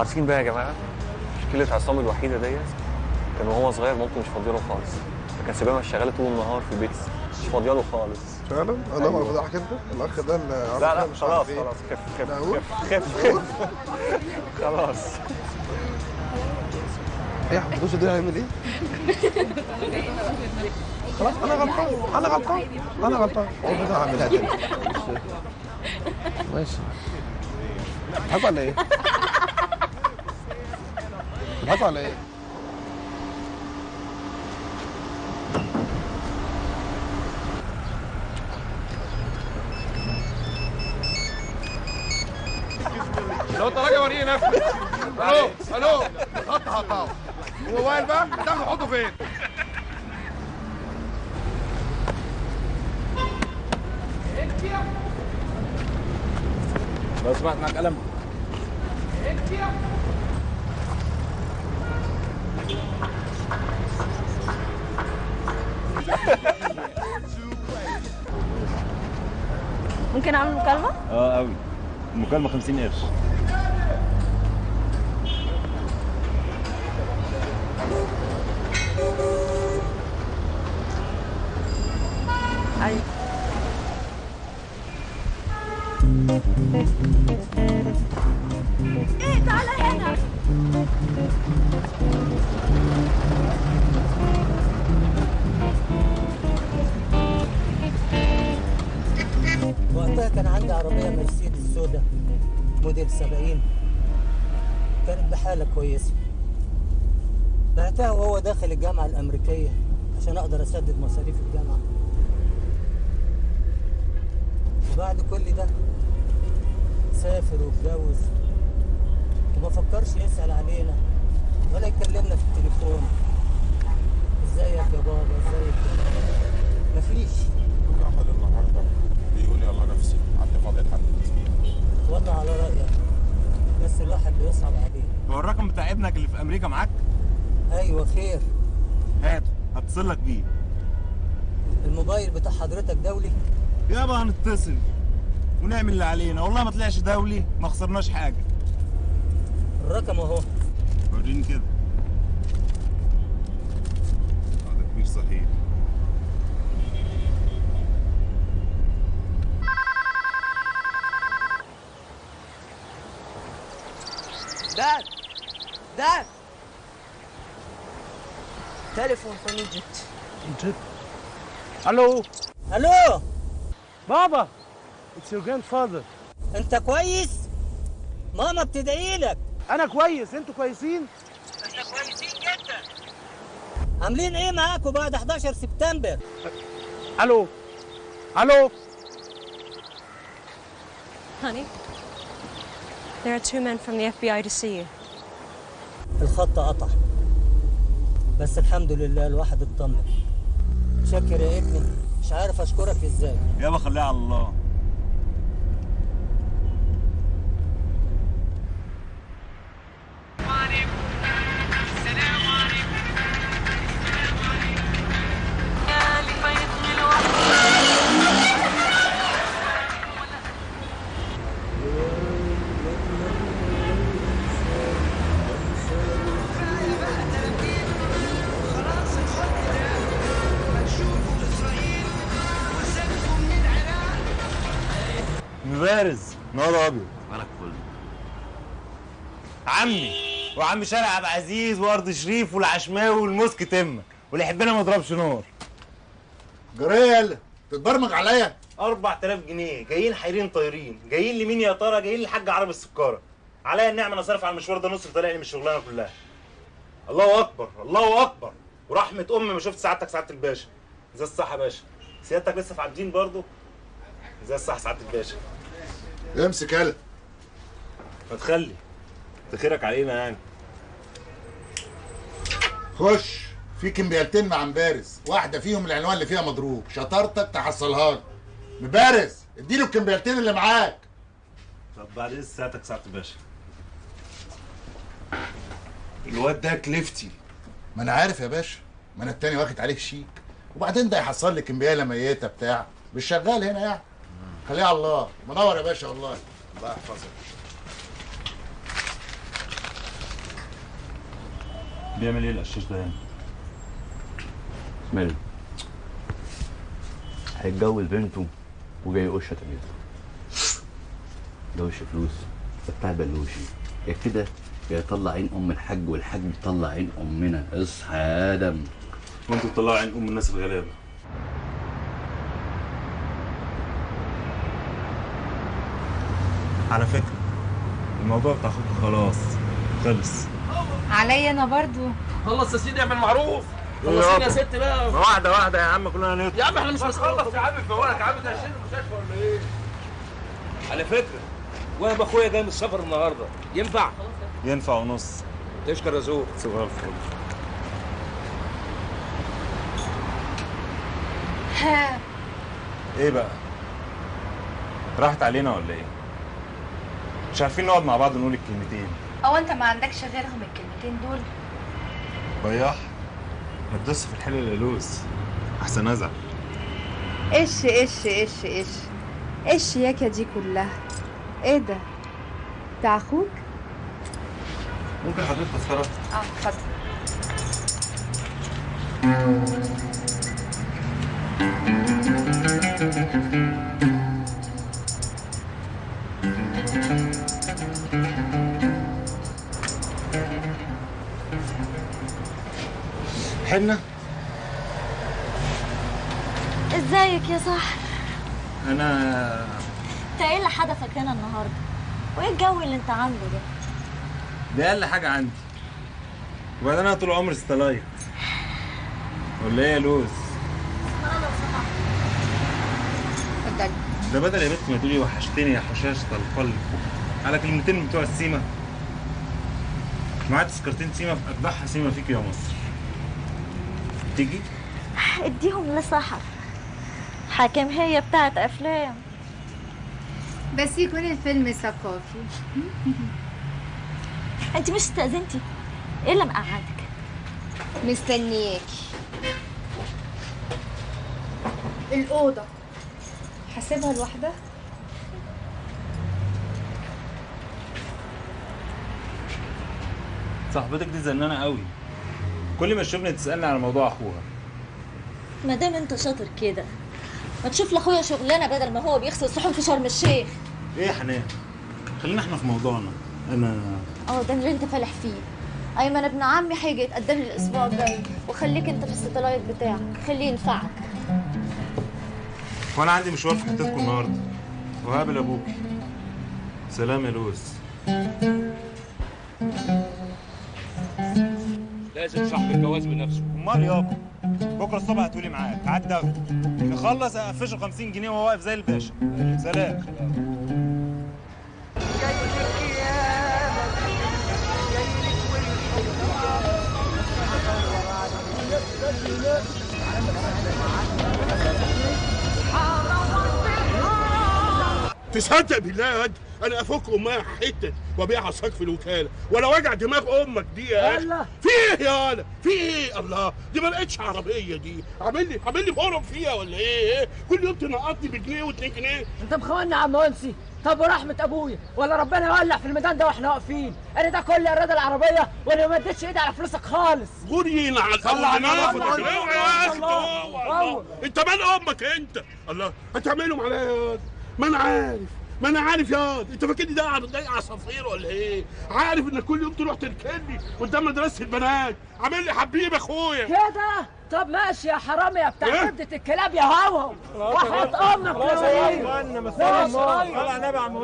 عارفين بقى يا جماعة مشكلة عصام الوحيدة ديت كان وهو صغير مامته مش فاضيه له خالص. فكان سيبها شغاله طول النهار في البيت مش فاضيه له خالص. فعلا؟ أنا ما بضحك انت الأخ ده اللي لا لا مش خلاص إيه. خلاص خف خف. خف خف خلاص. إيه يا حمدوش ده هيعمل إيه؟ خلاص أنا غلطان أنا غلطان أنا غلطان. هعملها تاني. ماشي. بتضحكوا على إيه؟ بتضحكوا على 70 كانت بحالة كويسة. بعتها وهو داخل الجامعة الأمريكية عشان أقدر أسدد مصاريف الجامعة. وبعد كل ده سافر واتجوز. وما فكرش يسأل علينا ولا يكلمنا في التليفون. إزيك يا بابا؟ إزيك؟ مفيش. عمل النهارده بيقول يلا نفسي. عندي لحد الأسبوع والله على رأيك. بس الواحد بيصعب عليه. هو الرقم بتاع ابنك اللي في أمريكا معاك؟ أيوه خير. هاته هتصل لك بيه. الموبايل بتاع حضرتك دولي؟ يابا هنتصل. ونعمل اللي علينا. والله ما طلعش دولي ما خسرناش حاجة. الرقم أهو. وريني كده. هذا كبير صحيح. Telephone from Egypt. Egypt. ألو؟ ألو؟ بابا it's your grandfather أنت كويس؟ ماما بتدعي لك. أنا كويس أنتوا كويسين؟ إحنا كويسين جدا. عاملين إيه معاكم بعد 11 سبتمبر؟ ألو؟ ألو؟ Honey, there are two men from the FBI to see you. الخط قطع. بس الحمد لله الواحد اطمن شكر يا ابني مش عارف أشكرك إزاي. يابا خليها على الله. مبارز نهار أبيض. مالك فل. عمي وعم شارع عبد العزيز وأرض شريف والعشماوي والمسك تمه واللي يحبنا ما يضربش نار. جريل تتبرمج عليا؟ 4000 جنيه جايين حيرين طايرين جايين لمين يا ترى؟ جايين للحاج عربي السكارة. عليا النعمة أنا صارف على المشوار ده نص طالع لي من الشغلانة كلها. الله أكبر الله أكبر. ورحمة أمي ما شفت سعادتك سعادة الباشا. زي الصح يا باشا؟ سيادتك لسه في عابدين برضه؟ زي الصح سعادة الباشا؟ امسك يلا. ما تخلي. تخيرك علينا يعني. خش. في كمبيالتين مع مبارز. واحدة فيهم العنوان اللي فيها مضروب. شطارتك تحصلها له مبارز اديله الكمبيالتين اللي معاك. طب بعد اذن ساعتك سعاده الباشا؟ الواد ده كليفتي. ما أنا عارف يا باشا. ما أنا التاني واخد عليك شيك. وبعدين ده يحصل لي كمبياله ميتة بتاع. مش شغال هنا يعني. خليها على الله. منور يا باشا والله. الله يحفظك. بيعمل إيه القشاش ده يعني؟ ماله؟ هيتجوز بنته وجاي يقش تمييز جوش فلوس. ده بتاع بلوشي. يا كده يا يطلع عين أم الحاج والحاج يطلع عين أمنا. اصحى يا آدم. وانتوا بتطلعوا عين أم الناس الغلابه على فكرة الموضوع بتاع أخوك خلاص خلص. عليا أنا برضو. خلص يا سيدي اعمل معروف. خلصيني يا ست بقى. واحدة واحدة يا عم كلنا نطلع. يا عم إحنا مش هنخلص يا عم فوقك يا عم ده المستشفى ولا إيه؟ على فكرة وهب اخويا جاي من السفر النهارده. ينفع؟ ينفع ونص. تشكر يا زور. صغير الفل. ها إيه بقى؟ راحت علينا ولا إيه؟ مش عارفين نقعد مع بعض نقول الكلمتين. أو انت ما عندكش غيرهم الكلمتين دول؟ بياح ما تدوس في الحلل اللوز أحسن ازعل إيش إيش إيش إيش؟ إيه الشياكة دي كلها؟ إيه ده؟ بتاع أخوك؟ ممكن حضرتك تذكره آه اتفضل. حنة ازيك يا صاحبي أنا انت إيه اللي حدفك هنا النهارده؟ وايه الجو اللي انت عامله ده؟ ده أقل حاجة عندي. وبعدين أنا طول عمري ستلايت. ولا إيه يا لوز؟ اتفضلي ده بدل يا بنت ما تقولي وحشتني يا حشاشة القلب. على كلمتين بتوع السيما معايا تذكرتين سيما في اجدعها سيما فيك يا مصر. تيجي؟ اديهم لصاحب. حاكم هي بتاعت أفلام. بس يكون الفيلم ثقافي. أنت مش استأذنتي؟ إيه اللي مقعدك؟ مستنياكي. الأوضة. حاسبها لوحدها؟ صاحبتك دي زنانة قوي. كل ما تشوفني تسألني على موضوع أخوها. ما دام أنت شاطر كده ما تشوف لأخويا شغلانة بدل ما هو بيغسل صحون في شرم الشيخ. إيه يا حنان؟ خلينا إحنا في موضوعنا. أنا آه ده اللي أنت فالح فيه. أيمن ابن عمي هيجي يتقدم لي الأسبوع الجاي. وخليك أنت في الستلايت بتاعك. خليه ينفعك. وأنا عندي مشوار في حتتكم النهارده. وهقابل ابوكي سلام يا لوز. لازم صاحب الجواز بنفسه. أمال يابا بكرة الصبح هتقولي معاك عدى نخلص أقفشه 50 جنيه وهو واقف زي الباشا. سلام. تصدق بالله يا واد. أنا افك امها حتة وابيعها صاج في الوكاله ولا وجع دماغ أمك دي يا أخي. في إيه يا ولا في إيه؟ الله دي ما لقيتش عربيه دي. عامل لي عامل لي فرم فيها ولا إيه؟ كل يوم تنقطني بجنيه واتنين جنيه. انت مخوني يا عم انسي. طب ورحمة أبويا ولا ربنا يولع في الميدان ده وإحنا واقفين؟ أنا ده كل إرادة العربية وأنا ما اديتش إيدي على فلوسك خالص. غوري على. اوعى يا الله. انت مال أمك أنت؟ الله هتعملهم عليا يا ما أنا عارف. ما أنا عارف يا واد أنت فاكرني ده ده عصافير ولا إيه؟ عارف انك كل يوم تروح تركني قدام مدرسة البنات. عامل لي حبيب أخويا. كده طب ماشي يا حرامي يا بتاع إيه؟ كبدة الكلاب يا هوهو وحياة أمك يا طيب. صلى على النبي يا عم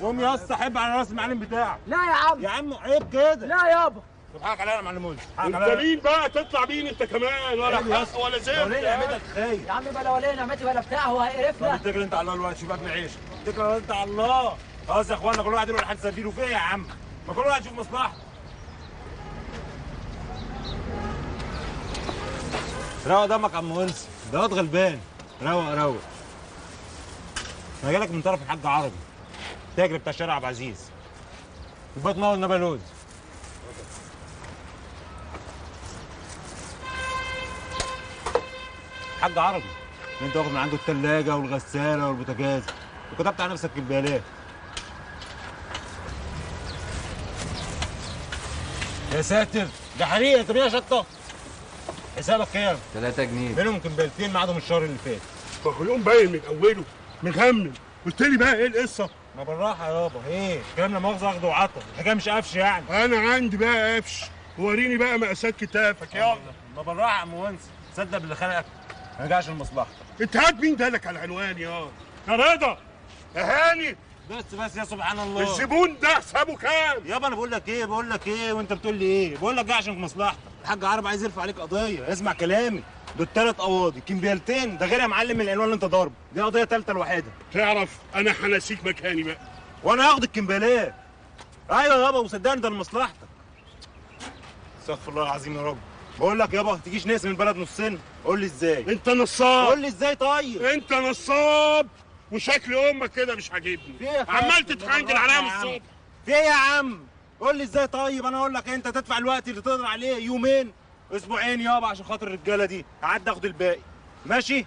قوم يا اسطى حب على رأس المعلم بتاعك. لا يا عم. يا عم عيب كده. لا يابا. حقك عليا يا معلم منصف حقك انت عليا مين بقى تطلع مين انت كمان ولا حق ولا وليه نعمتك خايف. يا عم بلا ولا نعمتي ولا بتاع هو هيقرفنا اتكل انت على الله؟ الوقت شوف اكل عيش. اتكل انت على الله؟ خلاص يا اخوانا كل واحد يروح لحد سبيله فين يا عم؟ ما كل واحد يشوف مصلحته روق دمك يا عم منصف ده واد غلبان. روق روق. أنا جايلك من طرف الحاج عربي. تاجر بتاع شارع عبد العزيز. وبات مول نبا لوز حاج عربي. انت واخد من عنده الثلاجه والغسالة والبوتاجاز. وكتبت على نفسك كبالات يا ساتر ده حريقه انت بيها شطة. حسابك كام؟ 3 جنيه. منهم كمبالتين معادهم الشهر اللي فات. فخلوم باين من اوله مغمم قلت لي بقى إيه القصة؟ ما بالراحة يابا إيه؟ الكلام لا مؤاخذة اخده وعطل الحكاية مش قفش يعني. أنا عندي بقى قفش. وريني بقى مقاسات كتافك. يلا. ما بالراحة يا عم وانس صدق باللي خلقك. ما رجعش لمصلحتك انت هات مين دالك على العنوان يا؟ يا رضا يا هاني بس بس يا سبحان الله. الزبون ده حسابه كام؟ يابا أنا بقول لك إيه؟ بقول لك إيه؟ وأنت بتقول لي إيه؟ بقول لك جاي عشان في مصلحتك الحاج عرب عايز يرفع عليك قضية. اسمع كلامي. دول ثلاث قواضي. كمبيالتين ده غير يا معلم العنوان اللي أنت ضاربه. دي قضية ثالثه الوحيدة. تعرف أنا هنسيك مكاني بقى. وأنا هاخد الكمبيالات أيوه يابا وصدقني ده لمصلحتك. استغفر الله العظيم يا رب. بقول لك يابا ما تجيش نقسم البلد نصين. قول لي إزاي؟ أنت نصاب. قول لي إزاي طيب؟ أنت نصاب. وشكل أمك كده مش عاجبني. يا عمال فندم؟ تتحنجل بالراحة عليها يا من. الصبح. في إيه يا عم؟ قول لي إزاي طيب؟ أنا أقول لك أنت تدفع الوقت اللي تقدر عليه يومين أسبوعين يابا عشان خاطر الرجالة دي. قعدت آخد الباقي. ماشي؟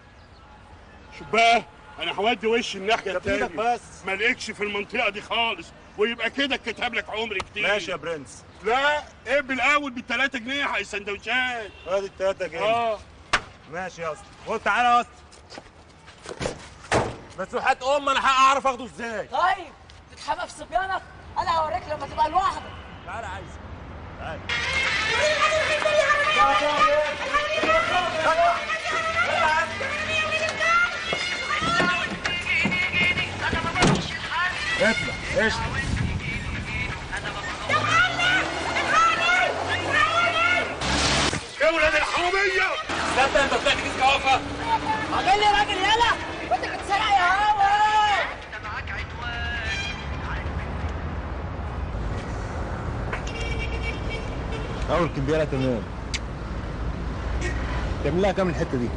شوف بقى؟ أنا هودي وشي الناحية التانية. بس. ما لقيتش في المنطقة دي خالص. ويبقى كده كتب لك عمر كتير. ماشي يا برنس. لا إيه بالأول ب 3 جنيه على السندوتشات. ادي التلاتة جاي آه. ماشي يا أسطى. خد تعالى يا أسطى. بس وحياة ام أنا هعرف آخده إزاي. طيب تتحمى في صبيانك أنا هوريك لما تبقى لوحدك. تعالى عايز اطلع قشطه يا ولاد الحراميه استنى انت طلعت كيس كوافة. عامل لي راجل يلا. وانت بتسرق يا هوا. أول كمبياله تمام. تعمل لها كام الحتة دي؟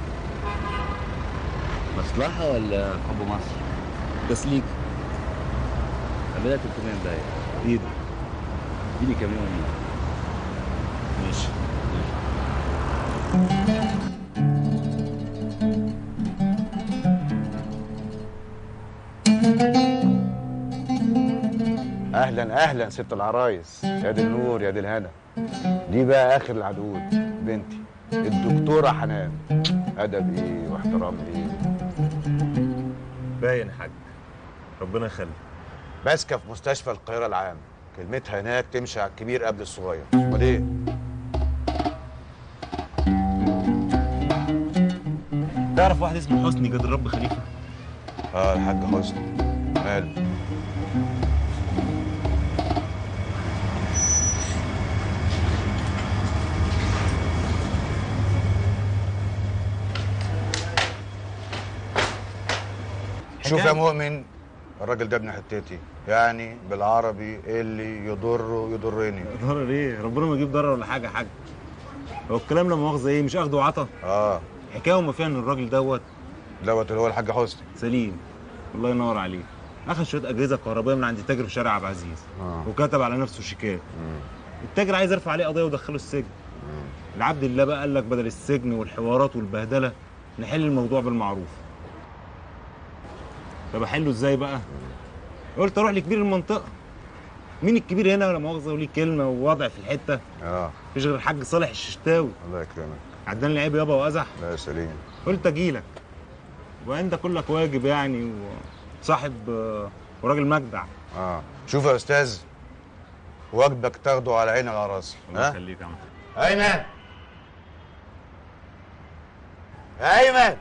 مصلحة ولا حب مصر؟ تسليك عملها 300 دقايق إيدك اديني كام يوم؟ ماشي. أهلا أهلا ست العرايس. يا دي النور يا دي الهنا. دي بقى آخر العدود بنتي الدكتورة حنان. ادب إيه واحترام إيه باين حاج. ربنا يخليك. ماسكة في مستشفى القاهرة العام. كلمتها هناك تمشي على الكبير قبل الصغير. أمال إيه؟ تعرف واحد اسمه حسني جد الرب خليفة؟ آه الحاج حسني. ماله؟ شوف يا مؤمن الراجل ده ابن حتتي. يعني بالعربي اللي يضره يضرني. ضرر إيه؟ ربنا ما يجيب ضرر ولا حاجة يا حاج. هو الكلام لا مؤاخذة إيه؟ مش أخده وعطا؟ آه. حكاية وما فيها إن الراجل دوت دوت اللي هو الحاج حسني. سليم. الله ينور عليه. أخذ شوية أجهزة كهربائية من عند تاجر في شارع عبد العزيز آه. وكتب على نفسه شيكات. التاجر عايز يرفع عليه قضية ويدخله السجن. العبد الله بقى قال لك بدل السجن والحوارات والبهدلة نحل الموضوع بالمعروف. طب أحله إزاي بقى؟ قلت أروح لكبير المنطقة. مين الكبير هنا؟ ولا مؤاخذة وليه كلمة ووضع في الحتة. آه. مفيش غير الحاج صالح الششتاوي. الله يكرمك. عداني العيب يابا وأزح. لا يا سليم. قلت اجيلك وأنت كلك واجب يعني وصاحب آه، وراجل مجدع. آه. شوف يا أستاذ واجبك تاخده على عيني وعلى رأسي. الله ها؟ يخليك يا عم. أيمن! أيمن!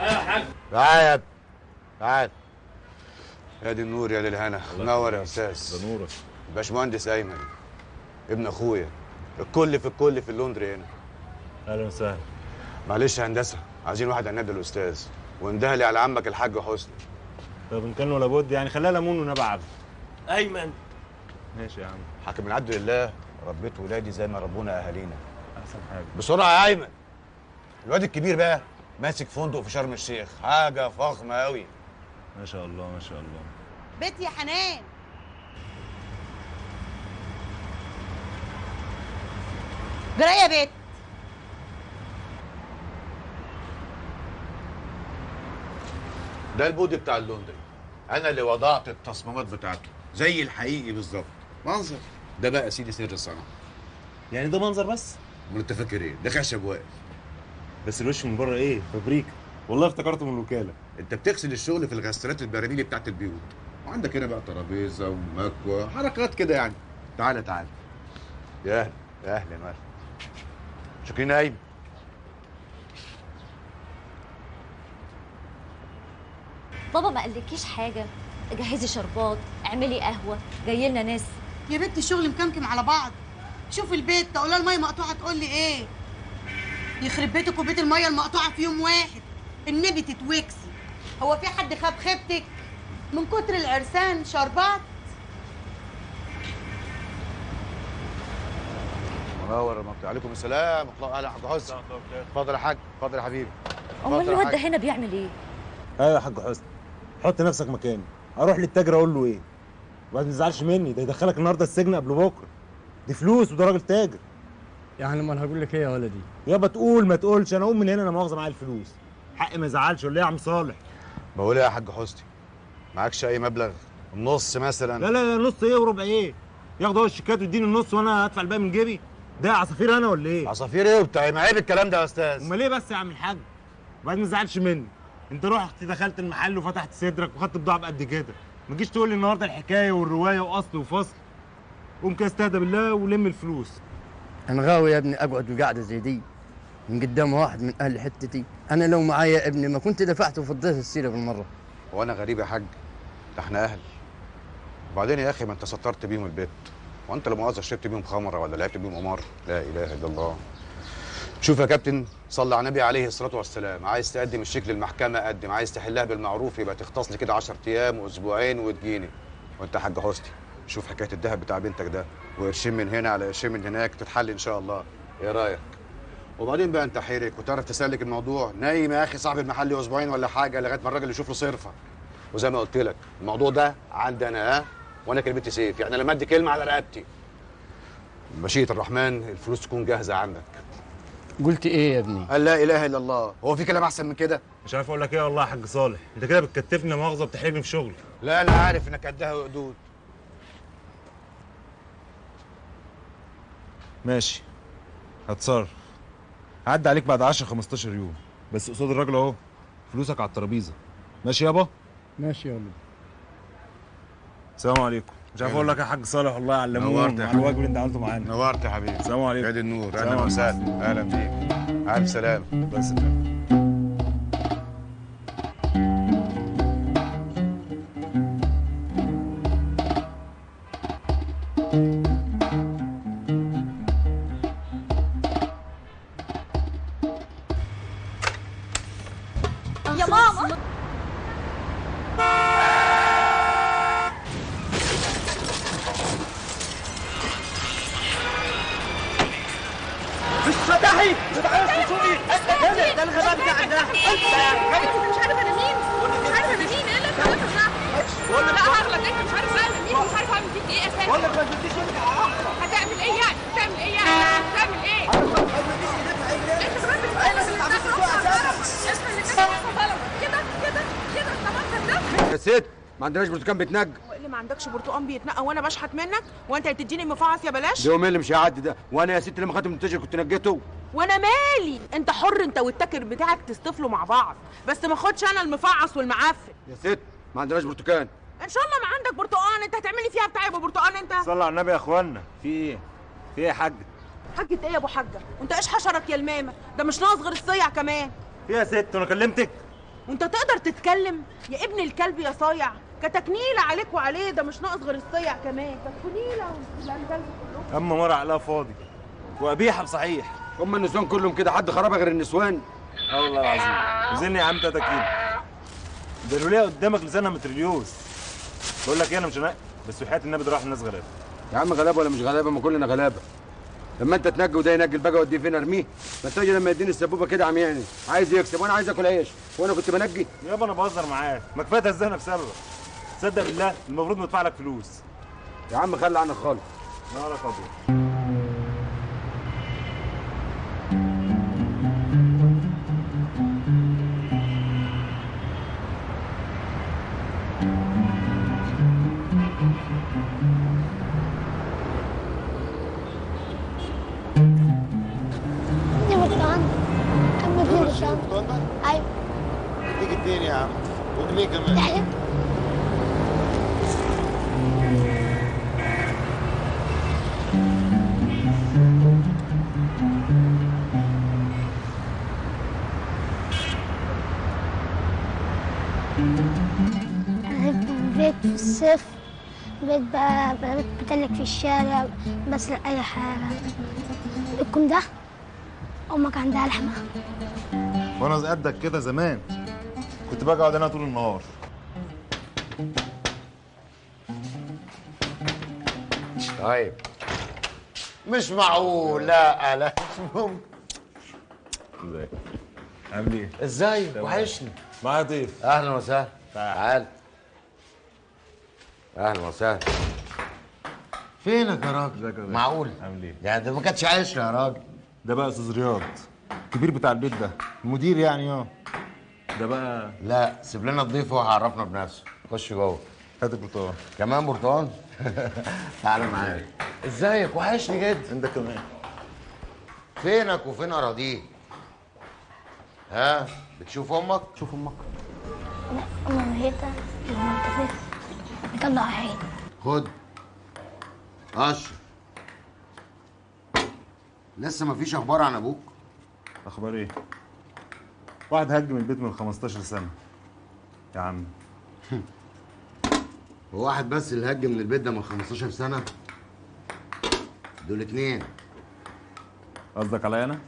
أيوه يا حاج. تعال يا ابني تعال. يا دي النور يا دي الهنا منور يا أستاذ. ده نورك. باشمهندس أيمن. ابن أخويا. الكل في الكل في اللندري هنا. أهلا وسهلا. معلش يا هندسة عايزين واحد عناد الأستاذ. واندهلي على عمك الحاج حسني. طب إن كان ولا بد يعني خليها ليمون ونبع عبد. أيمن. ماشي يا عم. حاكم العبد لله ربيت ولادي زي ما ربونا أهالينا. أحسن حاجة. بسرعة يا أيمن. الواد الكبير بقى ماسك فندق في شرم الشيخ. حاجة فخمة قوي ما شاء الله ما شاء الله. بيت يا حنان. جرى يا بيت. ده البودي بتاع اللندري أنا اللي وضعت التصميمات بتاعته. زي الحقيقي بالظبط. منظر. ده بقى سيدي سر الصنعه يعني ده منظر بس؟ امال انت فاكر إيه ده خشب واقف. بس الوش من بره إيه؟ فابريكا. والله افتكرته من الوكالة. أنت بتغسل الشغل في الغسالات البراميلي بتاعت البيوت. وعندك هنا بقى ترابيزة ومكوى حركات كده يعني. تعالى تعالى يا أهلا يا أهلا وسهلا شكرين يا ايمن بابا ما قالكيش حاجة؟ جهزي شربات اعملي قهوة جاي لنا ناس. يا بنت الشغل مكمكم على بعض. شوف البيت تقول لها المية مقطوعة تقول لي إيه؟ يخرب بيتك وبيت المية المقطوعة في يوم واحد. النبي تتوكسي. هو في حد خاب خيبتك؟ من كتر العرسان شربات؟ منور المنطقة عليكم السلام. الله أهلا حاج حسن. اتفضل يا حاج. اتفضل يا حبيبي. أمال يا الواد ده. هنا بيعمل إيه؟ أيوه يا حاج حسني حط نفسك مكاني. أروح للتاجر أقول له إيه؟ ما تزعلش مني ده يدخلك النهارده السجن قبل بكره. دي فلوس وده راجل تاجر. يعني ما أنا هقول لك إيه يا ولدي؟ يابا تقول ما تقولش. أنا اقوم من هنا أنا مؤاخذة معايا الفلوس. حقي ما يزعلش ولا إيه يا عم صالح. بقول إيه يا حاج حسني معكش اي مبلغ؟ النص مثلا؟ لا لا لا نص إيه وربع إيه؟ ياخد هو الشيكات ويديني النص وأنا هدفع الباقي من جيبي؟ ده عصافير أنا ولا إيه؟ عصافير إيه وبتاع؟ ما عيب الكلام ده يا أستاذ. امال إيه بس يا عم الحاج؟ وبعدين ما تزعلش مني. انت رحت دخلت المحل وفتحت صدرك وخدت بضاعة بقد كده. ما تجيش تقول لي النهارده الحكاية والرواية وأصل وفصل. قوم كده استهدى بالله ولم الفلوس. أنا غاوي يا ابني أقعد بقعده زي دي. من قدام واحد من أهل حتتي. أنا لو معايا ابني ما كنت دفعت وفضيت السيرة بالمرة. وأنا غريب يا حاج. ده إحنا أهل. وبعدين يا أخي ما أنت سطرت بيهم البيت. وأنت لو مؤاخذة شربت بيهم خمرة ولا لعبت بيهم قمار. لا إله إلا الله. شوف يا كابتن صلى على النبي عليه الصلاة والسلام. عايز تقدم الشيك للمحكمة قدم. عايز تحلها بالمعروف يبقى تختص لي كده 10 أيام واسبوعين وتجيني. وأنت يا حاج حسني شوف حكاية الذهب بتاع بنتك ده. وقرشين من هنا على قرشين من هناك تتحل إن شاء الله. إيه رأيك؟ وبعدين بقى أنت حيرك وتعرف تسلك الموضوع. نايم يا أخي صاحب المحل أسبوعين ولا حاجة لغاية ما الراجل يشوف له صرفة. وزي ما قلت لك الموضوع ده عندي أنا ها؟ وأنا كلمتي سيف. يعني لما أدي كلمة على رقبتي. مشيئه الرحمن الفلوس تكون جاهزة عندك. قلت إيه يا ابني؟ قال لا إله إلا الله. هو في كلام أحسن من كده؟ مش عارف أقول لك إيه والله يا حاج صالح. أنت كده بتكتفني مؤاخذة بتحرجني في شغلي لا أنا عارف إنك قدها وقدود. ماشي. هتصرف. هعدي عليك بعد 10 15 يوم. بس قصاد الراجل أهو. فلوسك على الترابيزة. ماشي يابا؟ ماشي يا ولد. السلام عليكم. مش عارف أقول لك يا حاج صالح والله علمونا نورت يا على حبيبي. الواجب اللي أنت عملته معانا. نورت يا حبيبي. السلام عليكم. عيد النور سلام أهلا. وسهلا أهلا بيك ألف سلامه بس يا ما عندناش برتقال بيتنجى اللي ما عندكش برتقان بيتنقى وأنا بشحت منك وأنت بتديني مفعص يا بلاش؟ ده يومين اللي مش هيعدي ده. وأنا يا ست لما خدت من التاجر كنت نجيته. وأنا مالي؟ أنت حر أنت والتاجر بتاعك تصطفلوا مع بعض. بس ما خدش أنا المفعص والمعفن يا ست ما عندناش برتقال إن شاء الله ما عندك برتقان. أنت هتعملي فيها بتاع يبقى برتقان أنت؟ صلى على النبي يا إخوانا. في إيه؟ في إيه يا حاج حاجة إيه يا أبو حاجة؟ وانت إيش حشرك يا المامة؟ ده مش ناقص غير الصيع كمان. في إيه يا ست؟ أنا كلمتك. وانت تقدر تتكلم؟ يا ابن الكلب يا صايع كتكنيله عليك وعليه ده مش ناقص غير الصيع كمان. تكنيله والكلب كله. أما مرة عقلها فاضي. وقبيحه بصحيح. هم النسوان كلهم كده حد خرابه غير النسوان. آه والله العظيم. وزني يا عم 3 كيلو ده الوليه قدامك لسانها متريليوس بقول لك إيه أنا مش هنقي بس وحياه النبي ده راح الناس غلابة. يا عم غلابة ولا مش غلابة؟ ما كلنا غلابة. لما أنت تنجي وده ينجي البقى وديه فين أرميه؟ ما تجي لما يديني السبوبة كده عم يعني عايز يكسب وأنا عايز آكل عيش. وأنا كنت بنجي يابا أنا بهزر معاك. ما كفاية تهزقنا بسببك. تصدق بالله المفروض ندفع لك فلوس. يا عم خلي عنك خالص. نهارك ابيض الشارع بسرق أي حاجة بيتكم ده؟ أمك عندها لحمة. وأنا قدك كده زمان. كنت باجي أقعد هنا طول النهار. طيب. مش معقول. لا لا. مش ممكن ازيك عامل إيه؟ إزاي. وحشني. معايا ضيف. أهلا وسهلا. تعال. أهلا وسهلا. فينك يا راجل معقول؟ عامل إيه؟ يعني ده ما كانتش عشرة يا راجل. ده بقى أستاذ رياض الكبير بتاع البيت ده. المدير يعني آه. ده بقى لا سيب لنا الضيف وهو هيعرفنا بنفسه. خش جوه. هات البرتقال كمان برتقال؟ تعالى معايا. ازيك؟ وحشني جدا. انت كمان. فينك وفين اراضيك ها؟ بتشوف أمك؟ شوف أمك. أنا ميتة المنتفخ بيطلع عين خد. اشرف لسه مفيش أخبار عن أبوك؟ أخبار إيه؟ واحد هج من البيت من 15 سنة. يا عم. هو واحد بس اللي هج من البيت ده من 15 سنة؟ دول اتنين. قصدك عليا أنا؟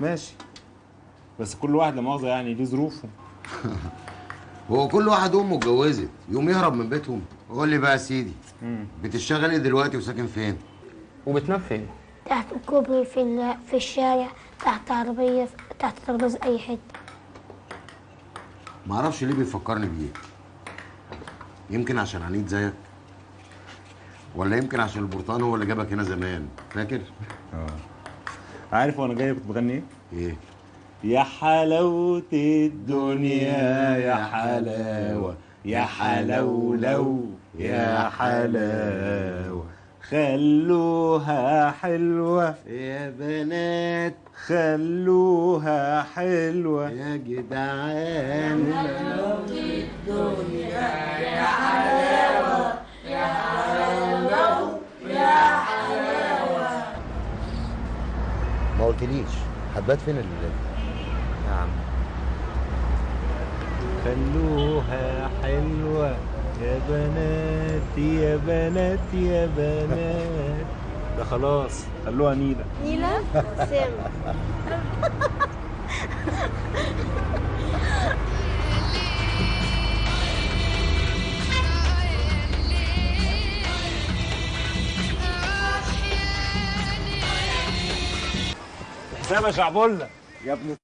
ماشي. بس كل واحد لا مؤاخذه يعني ليه ظروفه. هو كل واحد امه اتجوزت. يقوم يهرب من بيتهم. قول لي بقى يا سيدي. بتشتغل إيه دلوقتي وساكن فين؟ وبتنام فين؟ تحت الكوبري في في الشارع تحت عربية تحت ترابيزة أي حتة. معرفش ليه بيفكرني بيه. يمكن عشان عنيد زيك ولا يمكن عشان البرتقال هو اللي جابك هنا زمان فاكر؟ آه. عارف وأنا جاي كنت بغني إيه؟ إيه؟ يا حلاوة الدنيا يا حلاوة يا حلولو يا حلاوة خلوها حلوة. يا بنات خلوها حلوة. يا جدعان. ما قلتليش هتبات فين الليلة يا عم خلوها حلوة. يا بنات يا بنات يا بنات ده خلاص خلوها نيلة. نيلة؟ سام حسام يا شعبولة. يا ابن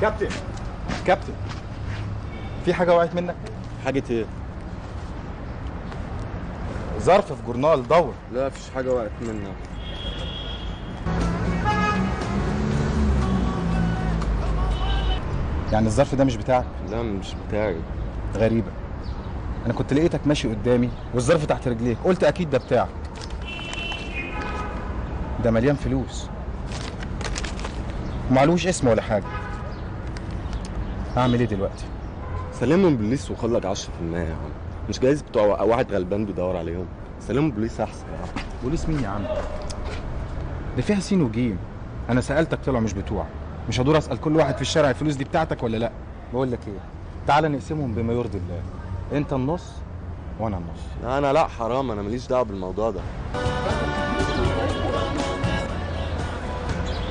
كابتن. كابتن. في حاجة وقعت منك؟ حاجة إيه؟ ظرف في جورنال دور. لا مفيش حاجة وقعت منها يعني الظرف ده مش بتاعك؟ لا مش بتاعي. غريبة. أنا كنت لقيتك ماشي قدامي والظرف تحت رجليك. قلت أكيد ده بتاعك. ده مليان فلوس. ومعلوش اسم ولا حاجة. أعمل إيه دلوقتي؟ سلمهم بوليس وخد لك 10% يا عم. مش جايز بتوع واحد غلبان بيدور عليهم. سلمهم بوليس أحسن يا عم. بوليس مين يا عم؟ ده فيها سين وجيم. أنا سألتك طلعوا مش بتوعك مش هدور أسأل كل واحد في الشارع الفلوس دي بتاعتك ولا لأ؟ بقول لك إيه؟ تعالى نقسمهم بما يرضي الله. أنت النص وأنا النص. لا أنا لأ حرام. أنا ماليش دعوة بالموضوع ده.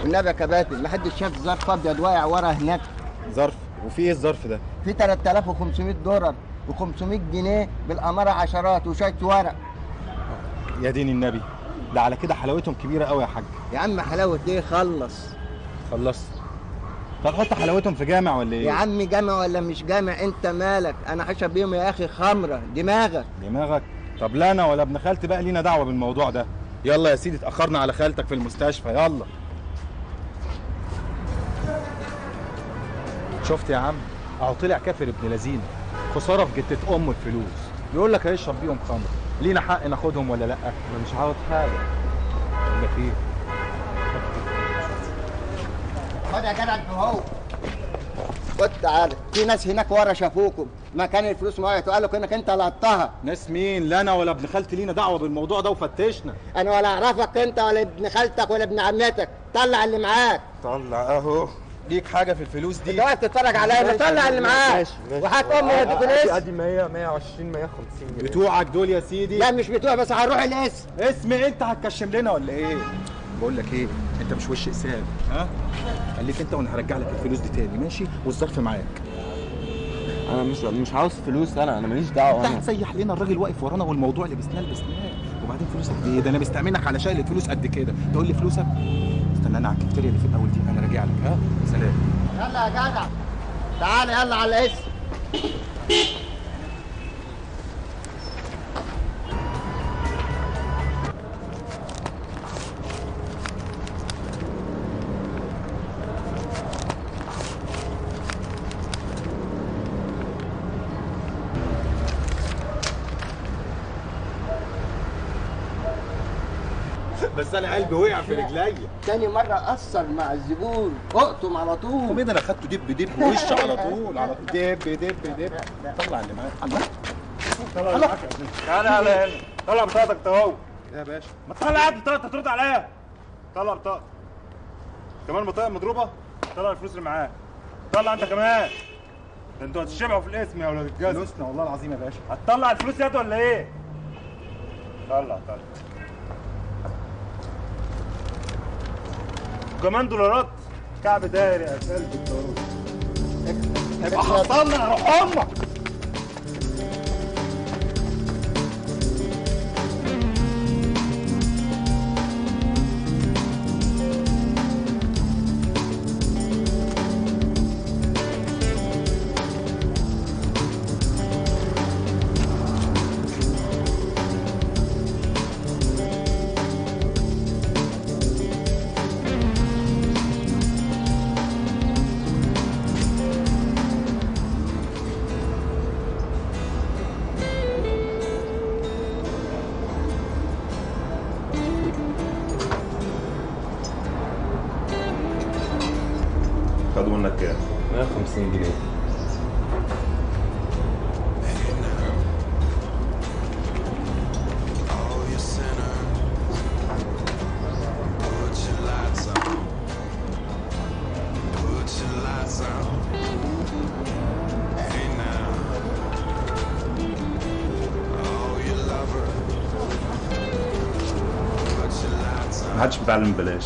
والنبي يا كباتن ما حدش شاف ظرف أبيض واقع ورا هناك. ظرف؟ وفي إيه الظرف ده؟ في 3500 دولار و500 جنيه بالأمارة عشرات وشويه ورق. يا دين النبي. ده على كده حلاوتهم كبيرة قوي يا حاج. يا عم حلاوة إيه خلص. خلصت. طب حط حلاوتهم في جامع ولا إيه؟ يا عم جامع ولا مش جامع؟ انت مالك؟ أنا حشب بيهم يا أخي خمرة. دماغك. دماغك. طب لا أنا ولا ابن خالتي بقى لينا دعوة بالموضوع ده. يلا يا سيدي اتأخرنا على خالتك في المستشفى. يلا. شفت يا عم؟ اهو طلع كافر ابن لذينة. خسارة في جتة امه الفلوس. بيقول لك هيشرب بيهم خمر. لينا حق ناخدهم ولا لأ؟ أنا مش عاوز حاجة. أقول لك إيه خد يا جدع اهو خد تعالى. في ناس هناك ورا شافوكم. مكان الفلوس معايا. وقال لك إنك أنت لقطتها ناس مين؟ لا أنا ولا ابن خالتي لينا دعوة بالموضوع ده وفتشنا. أنا ولا أعرفك أنت ولا ابن خالتك ولا ابن عمتك. طلع اللي معاك. طلع أهو. ليك حاجة في الفلوس دي؟ انت واقف تتفرج عليا طلع اللي معاك. وهات امي يا دكتور ادي 100 120 150 جنيه. بتوعك دول يا سيدي. لا مش بتوع بس هنروح الاسم اسم انت هتكشم لنا ولا إيه؟ بقول لك إيه انت مش وش حساب ها؟ خليك انت وأنا هرجع لك الفلوس دي تاني ماشي؟ والظرف معاك. أنا مش مش عاوز فلوس أنا أنا ماليش دعوة انت أنا هتسيح لنا الراجل واقف ورانا والموضوع لبسناه لبسناه وبعدين فلوسك إيه ده أنا مستأمنك على شايل الفلوس قد كده. تقول لي فلوسك؟ استنى أنا على الكافتيريا اللي في الأول دي. أنا راجع لك. ها؟ سلام. يلا يا جدع. تعالى يلا على الاسم بس أنا قلبي وقع في رجليا تاني مرة أثر مع الزبون. اقطم على طول. طب ده أنا خدته دب دب وش على طول على طول. دب دب دب. طلع اللي معاك. الله. طلع اللي معاك تعالى على هنا طلع بطاقتك أهو. يا باشا. ما تطلع بطاقتك ترد عليا. طلع بطاقتك. كمان بطاقة مضروبة؟ طلع الفلوس اللي معاك. طلع أنت كمان. ده أنتوا هتشبعوا في الاسم يا ولاد الجزم. فلوسنا والله العظيم يا باشا. هتطلع الفلوس يد ولا إيه؟ طلع طلع. كمان دولارات كعب داير يا كلب الدولار هيبقى حصلنا أمك محدش بيتعلم ببلاش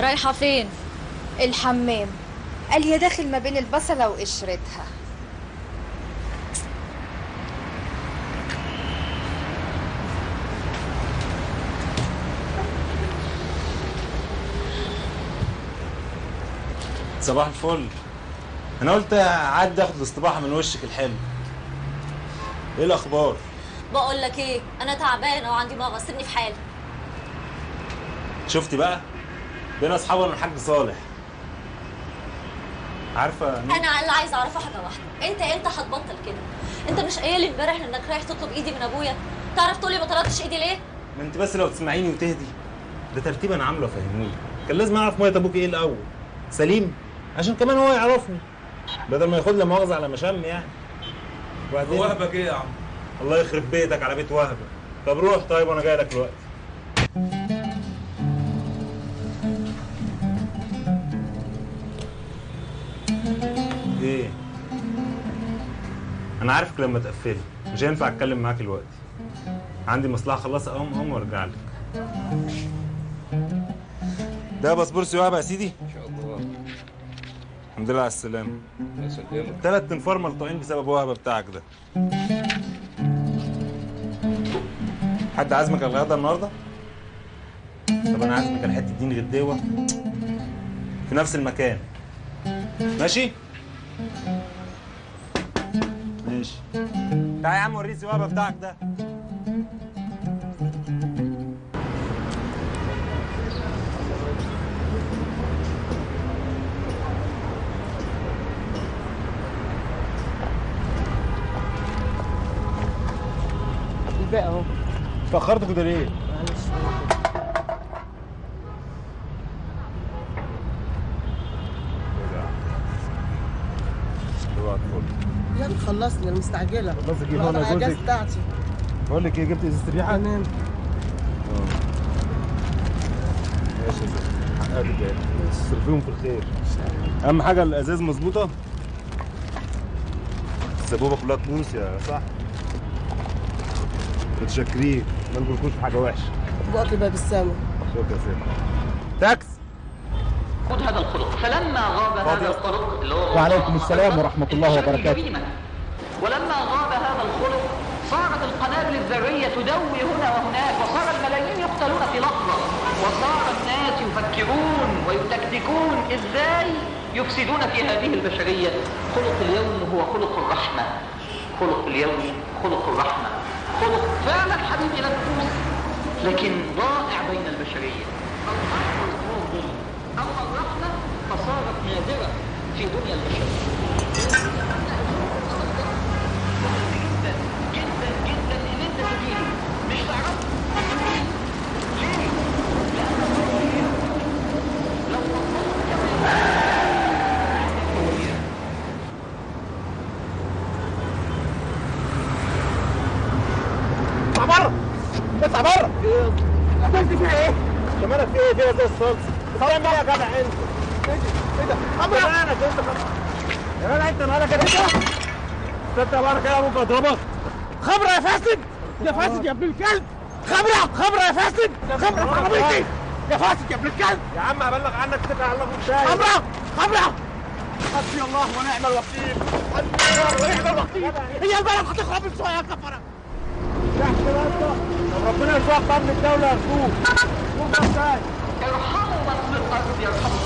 رايحة فين؟ الحمام قال هي داخل ما بين البصلة وقشرتها. صباح الفل. أنا قلت أعدي آخد الاستباحه من وشك الحلو. إيه الأخبار؟ بقول لك إيه أنا تعبانة وعندي مغص سيبني في حالي. شفتي بقى؟ بين أصحابي من الحاج صالح. عارفة مين؟ أنا اللي عايزة اعرفه حاجة واحدة. أنت إمتى هتبطل كده؟ أنت مش قايل لي امبارح إنك رايح تطلب إيدي من أبويا؟ تعرف تقولي ما طلبتش إيدي ليه؟ ما أنت بس لو تسمعيني وتهدي. ده ترتيب أنا عاملة فهموني. كان لازم أعرف مية أبوك إيه الأول. سليم عشان كمان هو يعرفني. بدل ما ياخد لي مؤاخذة على مشام يعني. وبعدين؟ وهبك إيه يا عم؟ الله يخرب بيتك على بيت وهبه طب روح طيب وأنا جاي لك دلوقتي. أنا عارفك لما تقفلي. مش هينفع أتكلم معاك دلوقتي. عندي مصلحة اخلصها أقوم أقوم وأرجع لك. ده باسبور سيوعه يا سيدي. إن شاء الله. الحمد لله على السلامة. الله يسلمك. ثلاث انفار ملطوعين بسبب وهبة بتاعك ده. حد عازمك على الغدا النهارده؟ طب أنا عازمك على حتة دين غداوه في نفس المكان. ماشي؟ ماشي تعالى يا عم وريني الوهبه بتاعك ده. الباقي اهو. اتأخرت كده ليه معلش يلا خلصني أنا مستعجلة. خلصك إيه هون جوزك؟ بتاعتي. بقول لك إيه جبت إزازة ريحه تمام. ماشي يا زلمه حقك جاي صرفيهم في الخير. أهم حاجة الأزاز مظبوطة؟ السبوبه كلها تبوس يا صح متشكرين ما نقولكوش في حاجة وحشة. بقى باب السما شكرا يا سيدي. تاكس. خد هذا الخلق فلما غاب هذا الخلق اللي هو وعليكم السلام ورحمة الله وبركاته. ولما غاب هذا الخلق صارت القنابل الذرية تدوي هنا وهناك وصار الملايين يقتلون في لحظة. وصار الناس يفكرون ويتكتكون. إزاي يفسدون في هذه البشرية؟ خلق اليوم هو خلق الرحمة. خلق اليوم خلق الرحمة. خلق فعلا حبيبي لا نفوس لكن ضائع بين البشرية. أما الرحمة فصارت نادرة في دنيا البشرية. اضربك خبرة يا فاسد! يا فاسد يا ابن الكلب. خبرة خبرة يا فاسد. خبرة في عربيتي يا فاسد يا ابن الكلب. يا عم هبلغ عنك كده على الله خبرة خبرة. حسبي الله ونعم الوكيل. حسبي الله ونعم الوكيل. هي البلد هتخرب شوية يا كفرة. تحت راسك ربنا يرزقك امن الدولة شوف إزاي ارحموا من في الأرض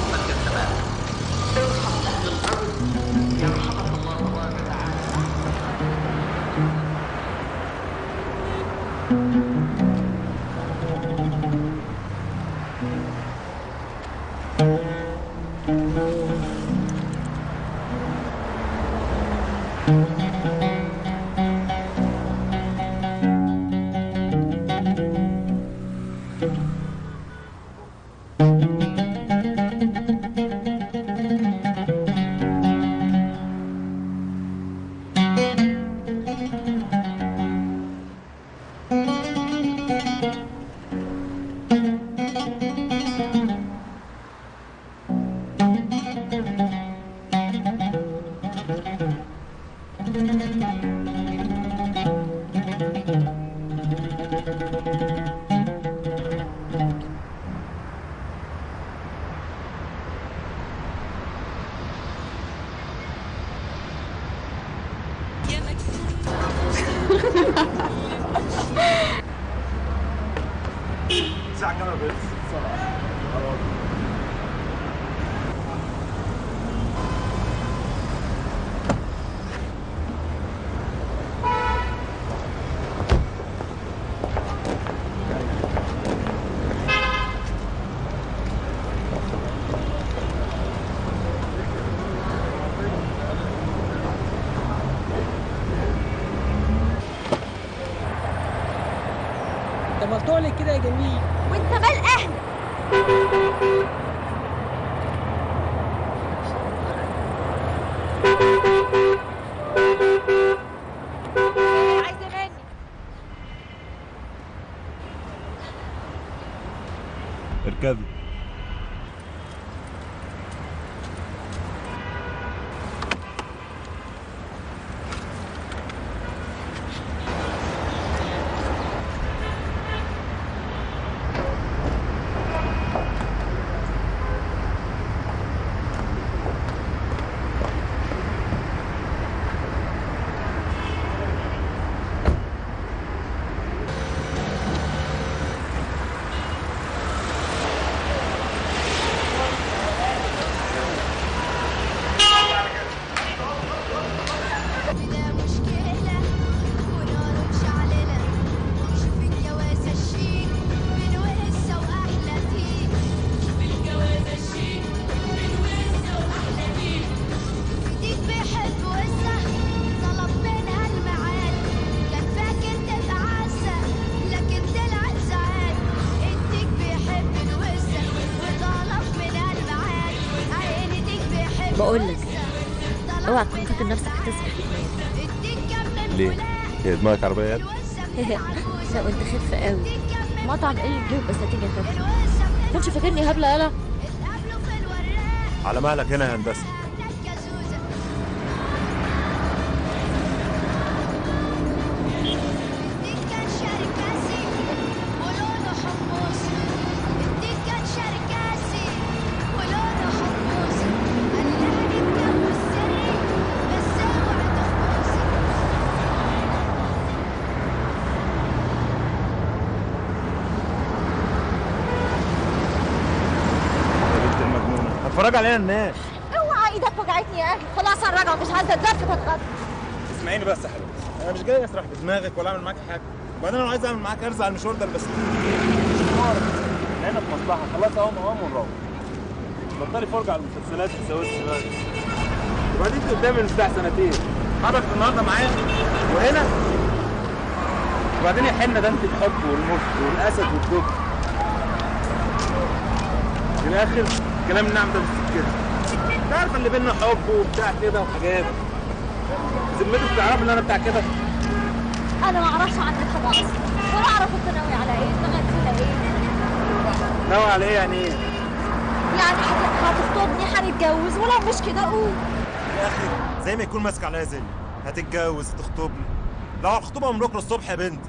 ساعة كمان بس ده عربية. يا ابني؟ لا وانت خف قوي. مطعم إيه الجو بس هتيجي خف كنتش فاكرني هبلة يلا. على مهلك هنا يا هندسة. هتفرج علينا الناس اوعى إيدك وجعتني يا أخي. خلاص هنرجع مش هنزل الدرس هتغدى اسمعيني بس يا حبيبتي أنا مش جاي اسرح بدماغك ولا اعمل معاك حاجة. وبعدين أنا عايز اعمل معاك ارزع على المشوار ده بس هنا في مصلحة. خلاص اهو اهو ونروح. بطلي فرجة على المسلسلات السويس دلوقتي. وبعدين قدامي من بتاع سنتين. حضرتك النهارده معايا؟ وهنا؟ وبعدين يا حنة ده انت الحب والمخ والأسد والدب. في الآخر كلام النعم ده مش كده. تعرف اللي بينا حب وبتاع كده وحاجات. ذمتك تعرف ان أنا بتاع كده؟ أنا ما أعرفش عنك حاجة أصلا ولا أعرف أنت ناوي على إيه. دماغك فيها إيه؟ ناوي على إيه يعني إيه؟ يعني هت- هتخطبني هنتجوز. ولو مش كده قول. يا أخي زي ما يكون ماسك عليا زل هتتجوز تخطبني لو على الخطوبة من بكرة الصبح يا بنت.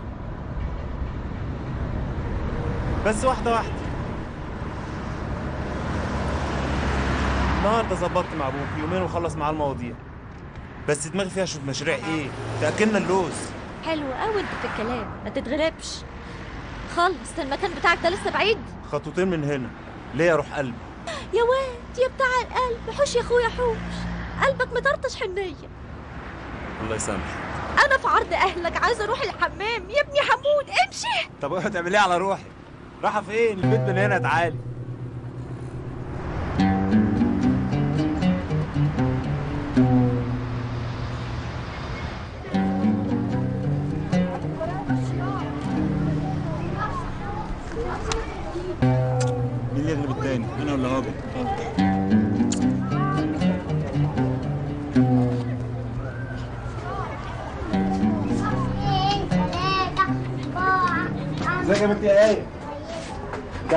بس واحدة واحدة. النهارده ظبطت مع أبوك يومين وخلص معاه المواضيع. بس دماغي فيها شوية مشاريع. إيه؟ تاكلنا اللوز. حلو قوي انت في الكلام. ما تتغلبش خلص المكان بتاعك ده لسه بعيد؟ خطوتين من هنا. ليه أروح قلبي يا واد يا بتاع القلب. حوش يا أخويا حوش. قلبك مطرطش حنية. الله يسامحك. أنا في عرض أهلك عايزه أروح الحمام. يا ابني حمود امشي. طب هتعمل إيه على روحي رايحه فين؟ البيت من هنا تعالي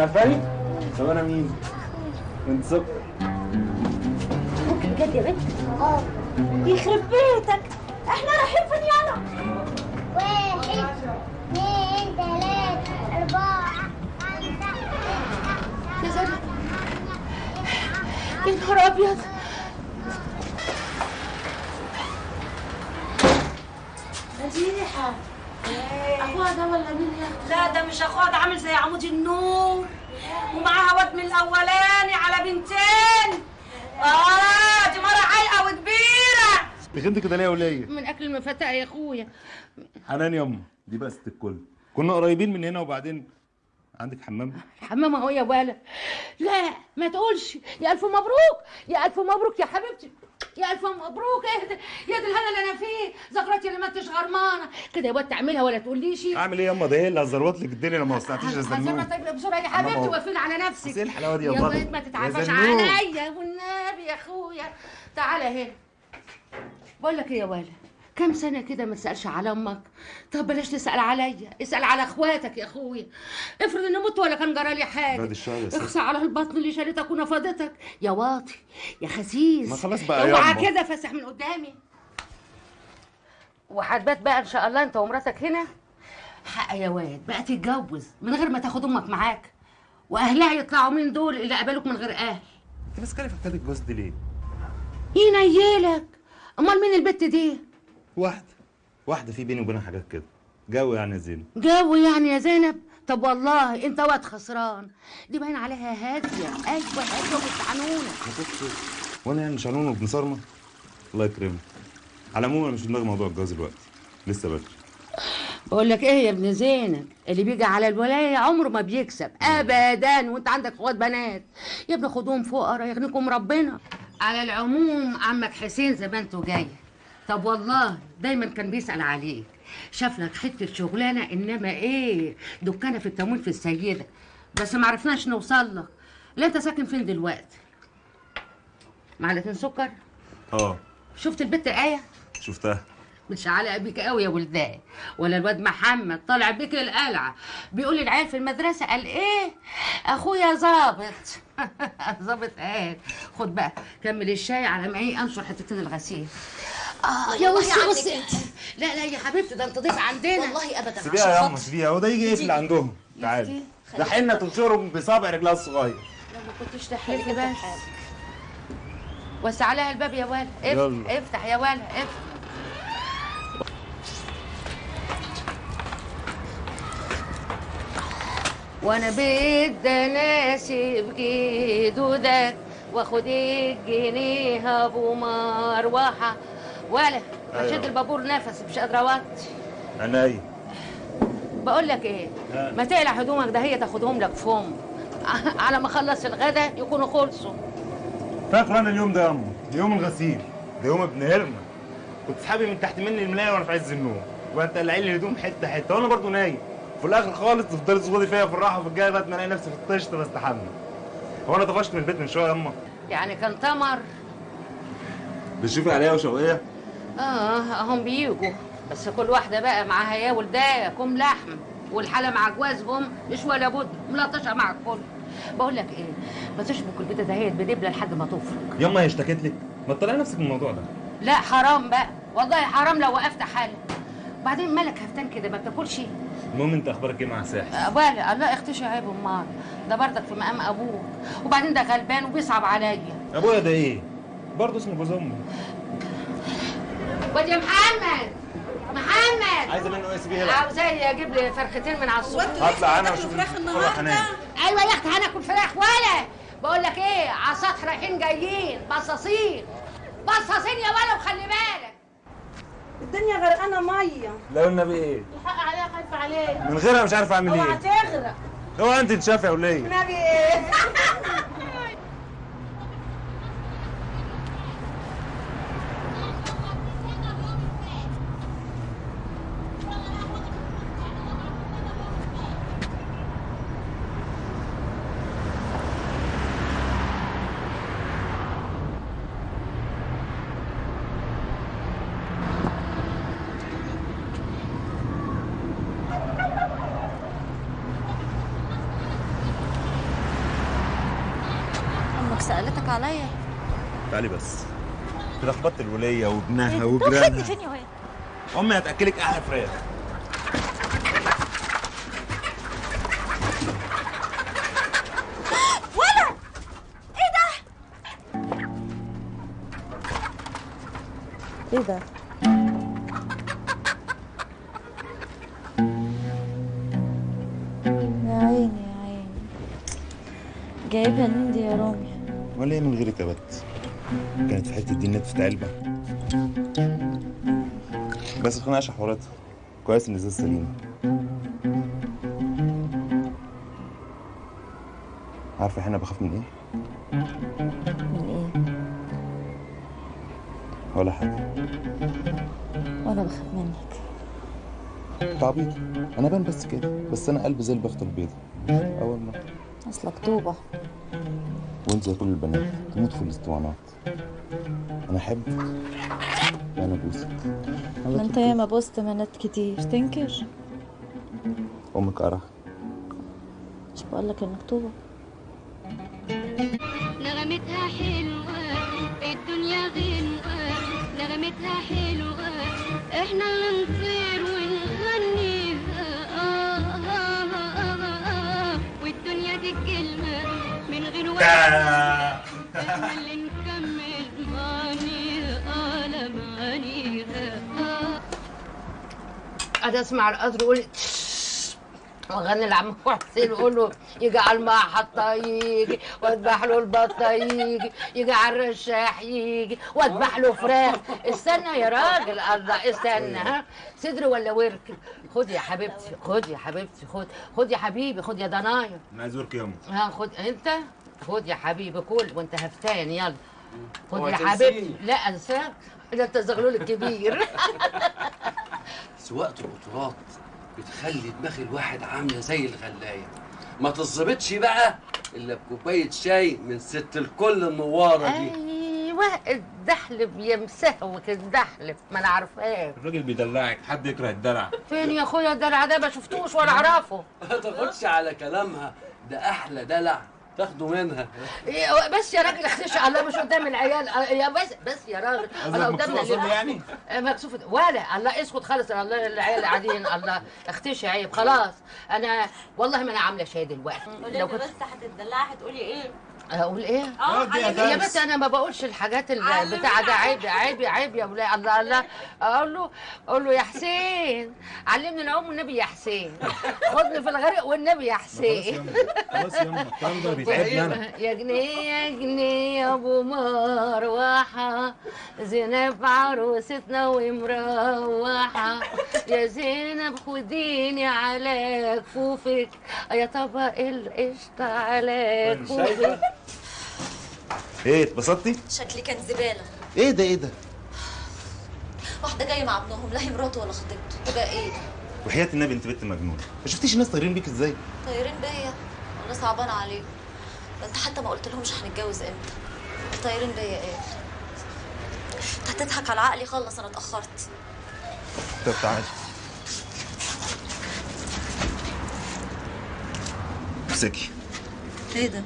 عارفاني طب أنا مين؟ انت سكر ممكن بجد يا بنت؟ آه. يخرب بيتك. إحنا رايحين فين يلا واحد اثنين ثلاثة أربعة يا زلمة. يا نهار أبيض. مديحة أخوها ده ولا مين يا لا ده مش أخوها ده عامل زي عمود النور ومعاها واد من الأولاني على بنتين. آه دي مرة عايقة وكبيرة. تخنت كده ليه يا وليه من أكل المفتقة يا أخويا. حنان يما دي بس الكل. كنا قريبين من هنا وبعدين عندك حمام؟ الحمام أهو يا ولا لا ما تقولش. يا ألف مبروك. يا ألف مبروك يا حبيبتي. يا ألف مبروك. اهدى يا دي الهنا اللي أنا فيه. زغرتي اللي ما انتش غرمانة. كده يا واد تعملها ولا تقوليش. اعمل إيه ياما ده هي اللي هزروت لك الدنيا لما وسعتيش يا زنون. تجري بسرعة يا حبيبتي. وقفين على نفسك. إيه الحلاوة دي يا يا بابا؟ واد ما يا زنون. عليا والنبي يا أخويا. تعالى هنا بقول لك إيه يا ولا كم سنة كده ما تسألش على أمك؟ طب بلاش تسأل عليا اسأل على إخواتك يا أخويا افرض إني مت ولا كان جرالي حاجة. بعد ست. اخسى على البطن اللي شالتك ونفضتك يا واطي يا خسيس. ما خلاص بقى يا اوعى. كده فسح من قدامي. وهتبات بقى إن شاء الله أنت ومراتك هنا. حق يا واد بقى تتجوز من غير ما تاخد أمك معاك. وأهلها يطلعوا من دول اللي قبلوك من غير أهل. انت بس كده فكرت الجوز دي ليه؟ ينيلك. أمال مين البت دي؟ واحدة. واحدة في بيني وبينها حاجات كده. جو يعني يا زينب. جو يعني يا زينب؟ طب والله انت واد خسران. دي باين عليها هادية. أيوه هاديه ومستعنونه وأنا يعني شانون وابن صارمة. الله يكرمك. على العموم أنا مش في دماغي موضوع الجواز دلوقتي. لسه بدري. بقول لك إيه يا ابن زينب؟ اللي بيجي على الولاية عمره ما بيكسب. ابدا. وانت عندك اخوات بنات. يا ابني خدوهم فقراء يغنيكم ربنا. على العموم عمك حسين زمانته جاي طب والله دايما كان بيسأل عليك. شاف لك حتة شغلانة إنما إيه؟ دكانة في التموين في السيدة. بس ما عرفناش نوصل لك. لا أنت ساكن فين دلوقتي؟ معلقتين سكر؟ آه. شفت البت إيه شفتها. متشعلقه بيك قوي يا ولدان. ولا الواد محمد طالع بيك القلعة. بيقول العيال في المدرسة قال إيه؟ أخويا ظابط. ظابط قال خد بقى كمل الشاي على ما إيه؟ انشر حتتين الغسيل. آه يا بصي انت. لا لا يا حبيبتي ده انت ضيف عندنا. والله ابدا. سيبيها يا ياما سيبيها. هو ده يجي يقفل عندهم. تعالي ده حنه تنشرهم بصابع رجلها الصغير. ما كنتش تحرجي بس. وسع لها الباب يا ولا افتح يا ولا افتح وأنا بدي اناسب جدودك واخد الجنيه أبو مروحة. ولا أيوة. بشد البابور نفسي مش قادره اوطي عينيا بقول لك إيه. ما تقلع هدومك ده هي تاخدهم لك فم على ما اخلص الغدا يكونوا خلصوا. فاكر أنا اليوم ده يا امه يوم الغسيل. ده يوم ابن هرمة. كنت سحابي من تحت مني الملاية وأنا في عز النوم. وانت قلعين لي الهدوم حتة حتة وأنا برضو نايم. في الآخر خالص تفضلي تظبطي فيا في الراحة وفي الجاية ما الاقي نفسي في الطشت بستحمى هو أنا طفشت من البيت من شوية يا امه يعني كان تمر. بتشوفي عليا وشوقية؟ آه هم بيجوا بس كل واحدة بقى معاها يا ولدها كوم لحم والحاله مع جوازهم مش ولا بد ملطشة مع الكل. بقول لك إيه ما تشبك البيضه دهيت بدبلة لحد ما تفرق ياما هي اشتكت لك ما تطلعي نفسك من الموضوع ده. لا حرام بقى. والله حرام لو وقفت حالك وبعدين مالك هفتان كده؟ ما بتاكلش؟ المهم انت أخبارك إيه مع ساحل آه، بالي الله اختشي عيب أمال. ده برضك في مقام أبوك. وبعدين ده غلبان وبيصعب عليا. أبويا ده إيه؟ برضه اسمه جوز امي واد يا محمد. محمد. عايزة منه إيه سيبيه هنا عاوزاه يجيب لي فرختين من على السوق هطلع أنا وأشوف الفرح هناك أيوه يا أختي هناكل فراخ ولا. بقول لك إيه على السطح رايحين جايين. بصاصين. بصاصين يا ولا وخلي بالك. الدنيا غرقانه مية. لو النبي إيه؟ الحق عليها خايفه عليك. من غيرها مش عارف أعمل أوعى إيه تغرق. هو أنت تشافي يا وليه النبي إيه؟ تعالي بس. كده خبطت الولية وابنها طب وجيرانها خدني فين يا واد أمي هتأكلك أحلى فراخ. ولا إيه ده؟ في علبه بس خناقه حواراتها. كويس إن ازاز سليم. عارفه إحنا بخاف من إيه؟ من إيه؟ ولا حاجة. وأنا بخاف منك. تعبيط. أنا بان بس كده. بس أنا قلبي زي البخت البيضة أول مره أصلك طوبة. وأنت زي كل البنات. تموت في الاسطوانات أنا أحبك. أنا بوسك ما أنت ياما بوست منات كتير. تنكر؟ أمك قرح مش بقولك إنك طوبة. نغمتها حلوة الدنيا غنوة. نغمتها حلوة إحنا اللي نطير ونغنيها. آه آه آه آه آه والدنيا دي الكلمة من غير وقت أنا أسمع القدر يقول وأغني لعم حسين يقول له يجي على المحطة يجي وأذبح له البطة يجي يجي على الرشاح يجي وأذبح له فراخ. استنى يا راجل الله استنى ها؟ صدر ولا ورك؟ خد يا حبيبتي خد يا حبيبتي خد خد يا حبيبي خد يا ضنايا. أنا عايز ورك ياما ها خد أنت؟ خد يا حبيبي كل وأنت هفتان يلا. خد يا. حبيبتي. لا أنساك. ده انت الزغلول الكبير. سواقة القطارات بتخلي دماغ الواحد عاملة زي الغلاية. ما تظبطش بقى إلا بكوباية شاي من ست الكل النوارة دي. أيوه أيوه الدحلب يمسهوك الدحلب ما أنا عارفاه. الراجل بيدلعك حد يكره الدلع فين يا أخويا الدلع ده؟ ما شفتوش ولا أعرفه. ما تاخدش على كلامها ده أحلى دلع. تاخده منها. إيه، بس يا راجل اختشي الله مش قدام العيال. آه، يا بس بس يا راجل. مكسوف أصلي يعني؟ آه، مكسوف ولا الله اسكت خالص. الله العيال قاعدين الله. اختشي عيب خلاص. أنا والله ما أنا عاملة شاي دلوقتي. لو كنت بس هتدلعي هتقولي إيه؟ أقول إيه؟ آه. يا بس أنا ما بقولش الحاجات البتاع ده عيب عيب عيب يا ولاد الله الله. أقول له أقول له يا حسين. علمني العوم والنبي يا حسين. خدني في الغرق والنبي يا حسين. خلاص يما الكلام ده بيتعبني يا جنيه يا جنيه يا أبو مروحه زينب عروستنا ومروحة. يا زينب خديني على كفوفك يا طبق القشطة على كفوفك إيه اتبسطتي؟ شكلي كان زبالة. إيه ده إيه ده؟ واحدة جاية مع ابنهم لا هي مراته ولا خطيبته. تبقى إيه؟ وحياة النبي انت بنت مجنونة. ما شفتيش الناس طايرين بيك إزاي؟ طايرين بيا. والله صعبان عليهم. ده انت حتى ما قلت لهمش هنتجوز إمتى. طايرين بيا إيه؟ انت هتضحك على عقلي خلص أنا اتأخرت. طب تعالي. امسكي. إيه ده؟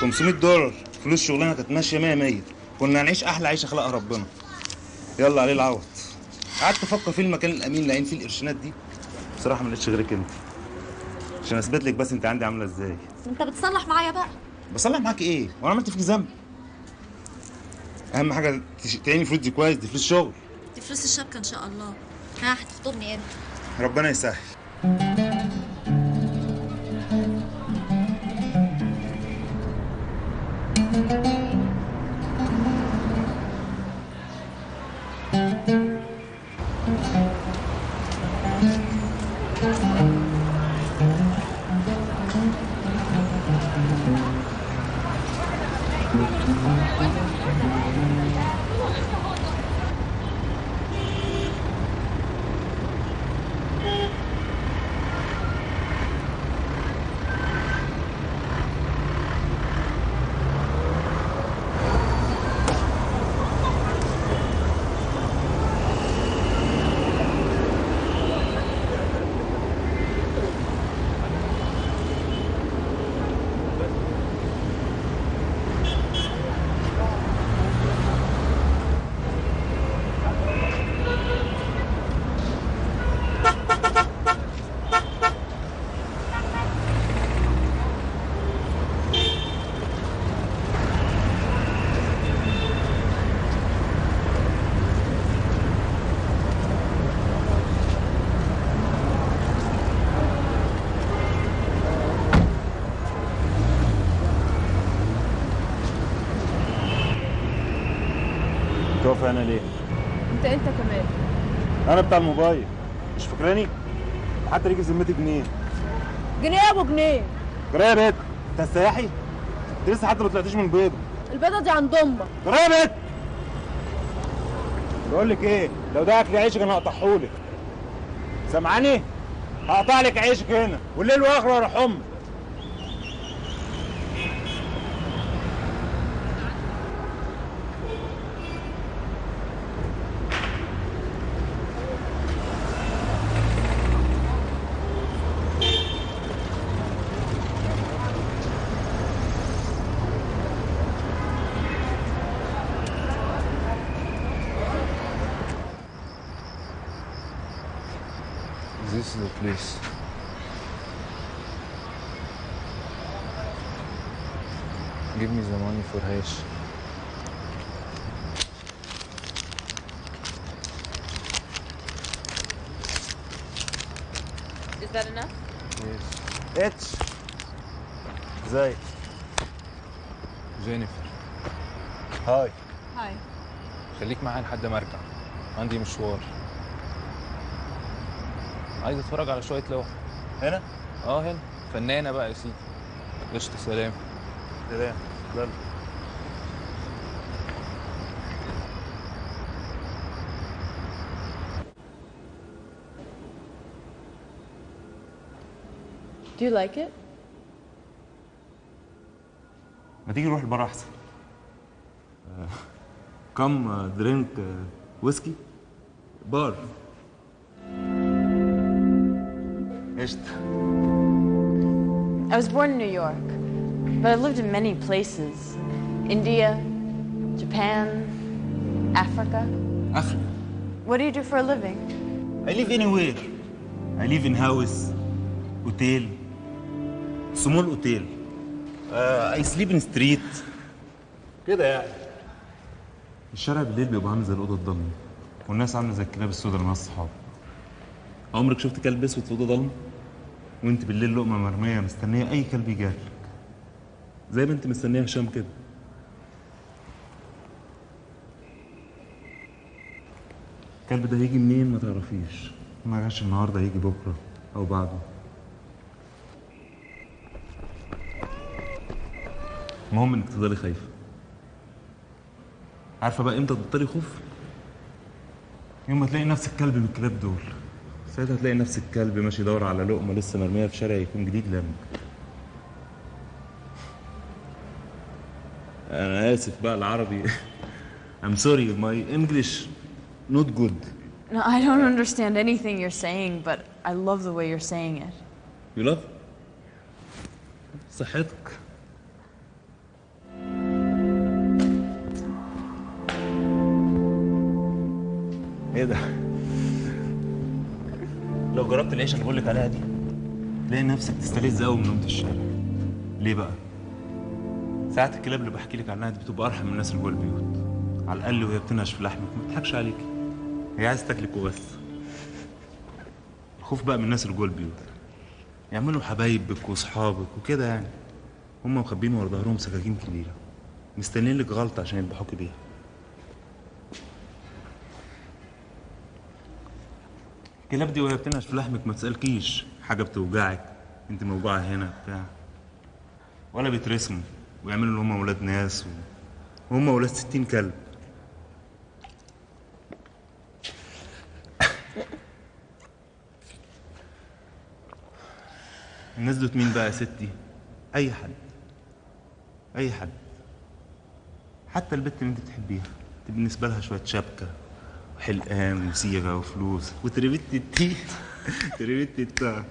500 دولار. فلوس شغلنا كانت ماشية 100 100 كنا هنعيش أحلى عيشة خلقها ربنا. يلا عليه العوض. قعدت أفكر في المكان الأمين اللي فيه القرشينات دي. بصراحة ما لقيتش غيرك انت عشان أثبت لك بس أنت عندي عاملة إزاي. أنت بتصلح معايا بقى. بصلح معاك إيه؟ وأنا عملت فيك ذنب. أهم حاجة تعيني فلوس دي كويس دي فلوس شغل. دي فلوس الشبكة إن شاء الله. ها هتخطبني إمتى؟ ربنا يسهل. أنا بتاع الموبايل. مش فاكراني؟ حتى ليك في ذمتي جنيه. جنيه ابو جنيه. جرى يا بيت. انت السياحي انت لسه حتى ما طلعتيش من البيضه البيضة دي عند أمك. جرى يا بيت. بقول لك إيه؟ لو ده أكل عيشك أنا هقطعهولك. سامعاني هقطع لك عيشك هنا. والليل واخره أروح أمك. Place. Give me the money for hash. Is that enough? Yes. اتش إزاي جينيفر هاي هاي خليك معايا لحد ما أرجع عندي مشوار عايز اتفرج على شوية لوح. هنا؟ آه هنا. فنانة بقى يا سيدي. قشطة سلام. سلام. يلا. Do you like it? ما تيجي نروح البر أحسن. كم درينك ويسكي بار. قشطه I was born in New York, but I've lived in many places India, Japan, Africa. Africa. What do you do for a living? I live anywhere. I live in house, hotel, small hotel. Uh, I sleep in street. كده يعني. الشارع بالليل بيبقى عامل زي الاوضه الضلمه والناس عامله زي الكلاب السوداء اللي مع الصحاب عمرك شفت كلب اسود في اوضه ضلمه وانت بالليل لقمة مرمية مستنية أي كلب يجيلك زي ما انت مستنية هشام كده. الكلب ده هيجي منين ما تعرفيش. ما جاش النهارده هيجي بكرة أو بعده. المهم إنك تفضلي خايفة. عارفة بقى إمتى تبطلي خوف؟ يوم ما تلاقي نفسك كلب من الكلاب دول. ساعتها تلاقي نفسك كلب ماشي يدور على لقمه لسه مرميه في شارع يكون جديد لمك أنا اسف بقى العربي I'm sorry my English not good No, I don't understand anything you're saying, but I love the way you're saying it. you love صحتك إيه ده لو جربت العيشه اللي بقول لك عليها دي تلاقي نفسك تستلذ قوي من نومة الشارع. ليه بقى؟ ساعات الكلاب اللي بحكي لك عنها دي بتبقى أرحم من الناس اللي جوه البيوت. على الأقل وهي بتنهش في لحمك ما بتضحكش عليكي هي عايزة تاكلك وبس. الخوف بقى من الناس اللي جوه البيوت. يعملوا حبايبك واصحابك وكده يعني. هم مخبين ورا ظهرهم سكاكين كبيرة. مستنيين لك غلطة عشان يذبحوكي بيها. الكلاب دي وهي بتنهش في لحمك ما تسألكيش حاجة بتوجعك. انت موجوعة هنا بتاع. ولا بيترسموا ويعملوا ان هم ولاد ناس و... وهم ولاد ستين كلب. الناس دول مين بقى يا ستي؟ أي حد. أي حد. حتى البت اللي انت بتحبيها بالنسبة لها شوية شبكة. وحلقان وصيغه وفلوس. وتربيت التي تربيت التا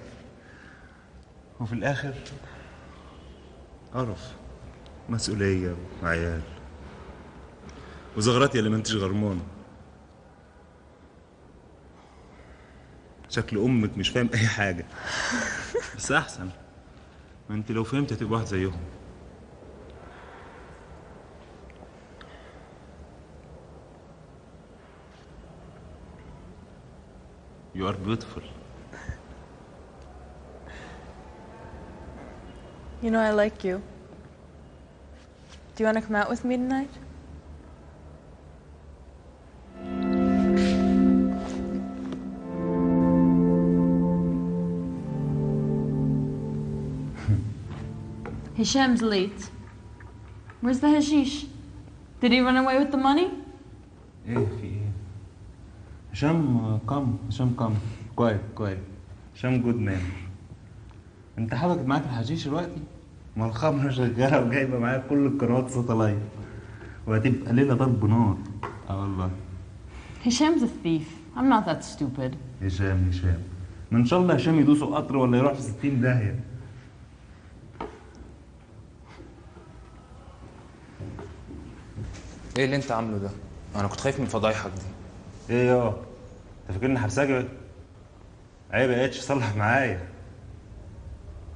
وفي الآخر قرف مسؤولية وعيال. وزغرات اللي ما انتش غرمانه شكل أمك مش فاهم أي حاجة. بس أحسن. ما أنت لو فهمت هتبقى واحد زيهم. You are beautiful. You know, I like you. Do you want to come out with me tonight? Hisham's late. Where's the hashish? Did he run away with the money? هشام كم هشام كم كويس كويس هشام good man انت حضرتك معاك الحشيش دلوقتي؟ ما الخمره شغالة وجايبة معايا كل القنوات satellite وهتبقى ليلة ضرب نار. آه والله. Hisham's a thief. I'm not that stupid. هشام هشام. ما إن شاء الله هشام يدوسه قطر ولا يروح في 60 داهية. إيه اللي أنت عامله ده؟ أنا كنت خايف من فضايحك دي. إيه يا انت فاكرني حبسجي عيب يا اتش صلح معايا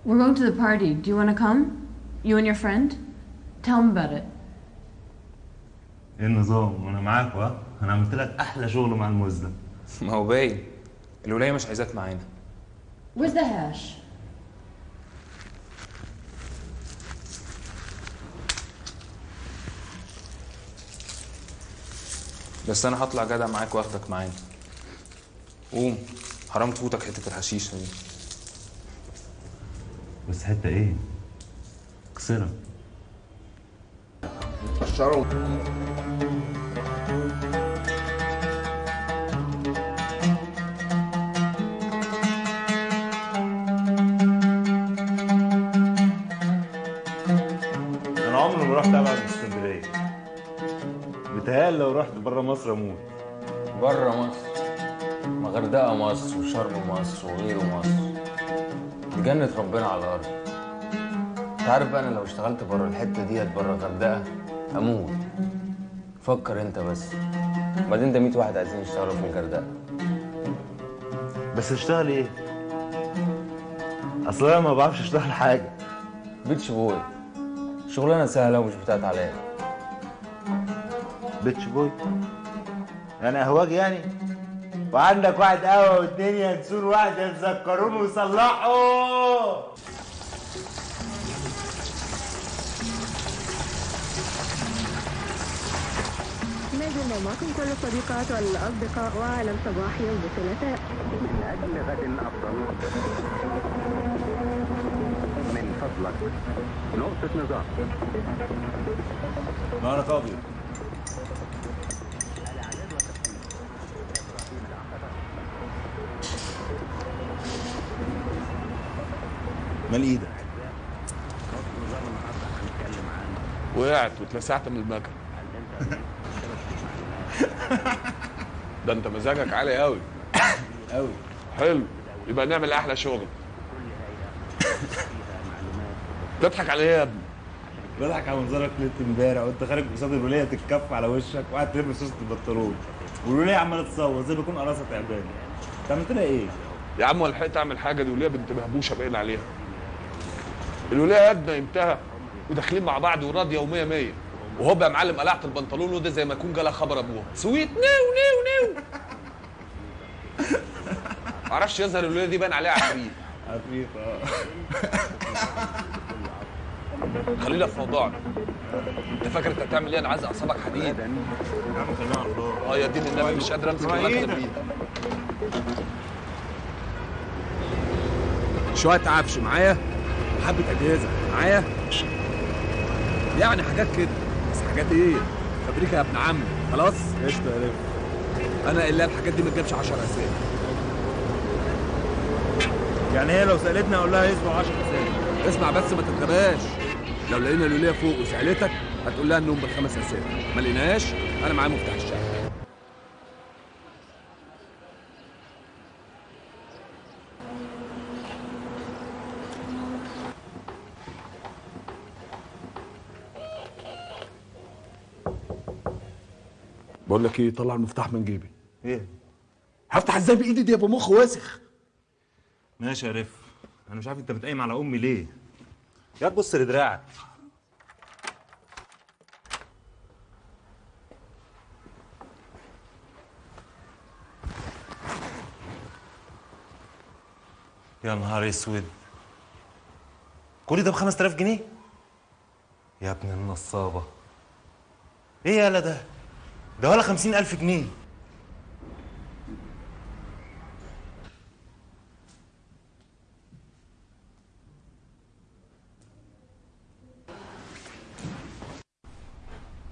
We're going to the party. Do you want to come? You and your friend? Tell him about it. إيه النظام وأنا معاك ها أنا عملت لك أحلى شغل مع الموز ده ما هو باين الولاية مش عايزاك معانا Where's the hash? بس أنا هطلع جدع معاك وأخدك معانا. قوم حرام تفوتك حتة الحشيشة دي. بس حتة إيه؟ كسرها الشرم مصر أموت بره مصر ما غردقة مصر وشرم مصر وغيره مصر. دي جنة ربنا على الأرض. أنت عارف بقى أنا لو اشتغلت بره الحتة ديت بره الغردقة أموت. فكر أنت بس. بعدين ده 100 واحد عايزين يشتغلوا في الغردقة. بس اشتغل إيه؟ أصل أنا ما بعرفش أشتغل حاجة. بيتش بوي. شغلانة سهلة ومش بتاعت عليا. بيتش بوي؟ يعني اهواج يعني؟ وعندك واحد قهوة واثنين ينسون واحد يتذكرون ويصلحوا ما زلنا معكم كل الصديقات والأصدقاء وعالم صباح يوم الثلاثاء. من أجل غد أفضل من فضلك نقطة نظام نهارك ابيض مال إيدك. وقعت واتلسعت من المكن ده انت مزاجك عالي قوي. قوي. حلو. يبقى نعمل أحلى شغل. تضحك على إيه يا ابني. بضحك على منظرك ليلة امبارح وانت خارج قصاد الوليه تتكف على وشك وقاعد تلبس وسط البنطلون. والوليه عمالة تصور زي ما يكون قراصه تعبان انت عملت لها إيه؟ يا عم ولحقت اعمل حاجة دي وليه بنت مهبوشة باين عليها؟ الوليه قد نايمتها وداخلين مع بعض وراضيه ومية مية. وهوب يا معلم قلعت البنطلون وده زي ما يكون جالها خبر ابوها سويت. نيو نيو نيو. معرفش يظهر الوليه دي باين عليها عفريت. عفريت آه. خلينا في موضوعنا. انت فاكر انت هتعمل إيه؟ أنا عايز اعصابك حديد. يا عم خلينا على الله. آه يا دين النبي مش قادر امسك المكنه بإيدي. شوية عفش معايا. وحبه أجهزة. معايا؟ يعني حاجات كده. بس حاجات إيه؟ فابريكا يا ابن عمي خلاص؟ قشطة يا أنا الا الحاجات دي ما تجيبش 10 اسامي يعني هي لو سألتني أقول لها اسمه 10 اسامي اسمع بس ما تتغباش لو لقينا لوليا فوق وسألتك هتقول لها انهم بالخمس اسامي ما لقيناش؟ أنا معايا مفتاح الشقة. بقول لك إيه طلع المفتاح من جيبي. إيه؟ هفتح إزاي بإيدي دي يبقى مخ واسخ؟ ماشي يا ريف. أنا مش عارف أنت بتقيم على أمي ليه. يا تبص لدراعك. يا نهار أسود. كل ده ب 5000 جنيه؟ يا ابن النصابة. إيه يالا ده؟ ده ولا 50000 جنيه.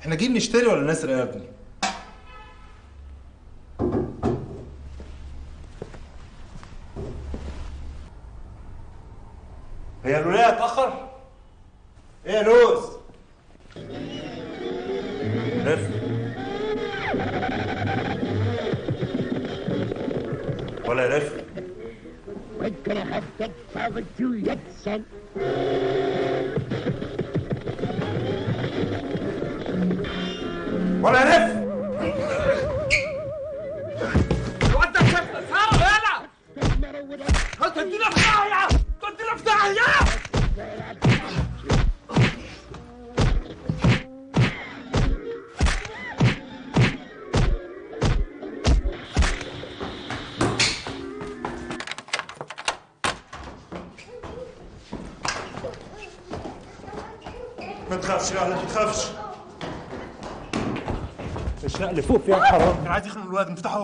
إحنا جايين نشتري ولا نسرق يا ابني؟ هي الولاية اتاخر إيه يا لوز؟ Could I have that father to yet, son? ولا يلف وانت شايف اسهر يلا هتدينا في داهيه تدينا تخافش يا ما تخافش. الشقة اللي فوق فيها حرام كان عايز يخنق الواد افتحه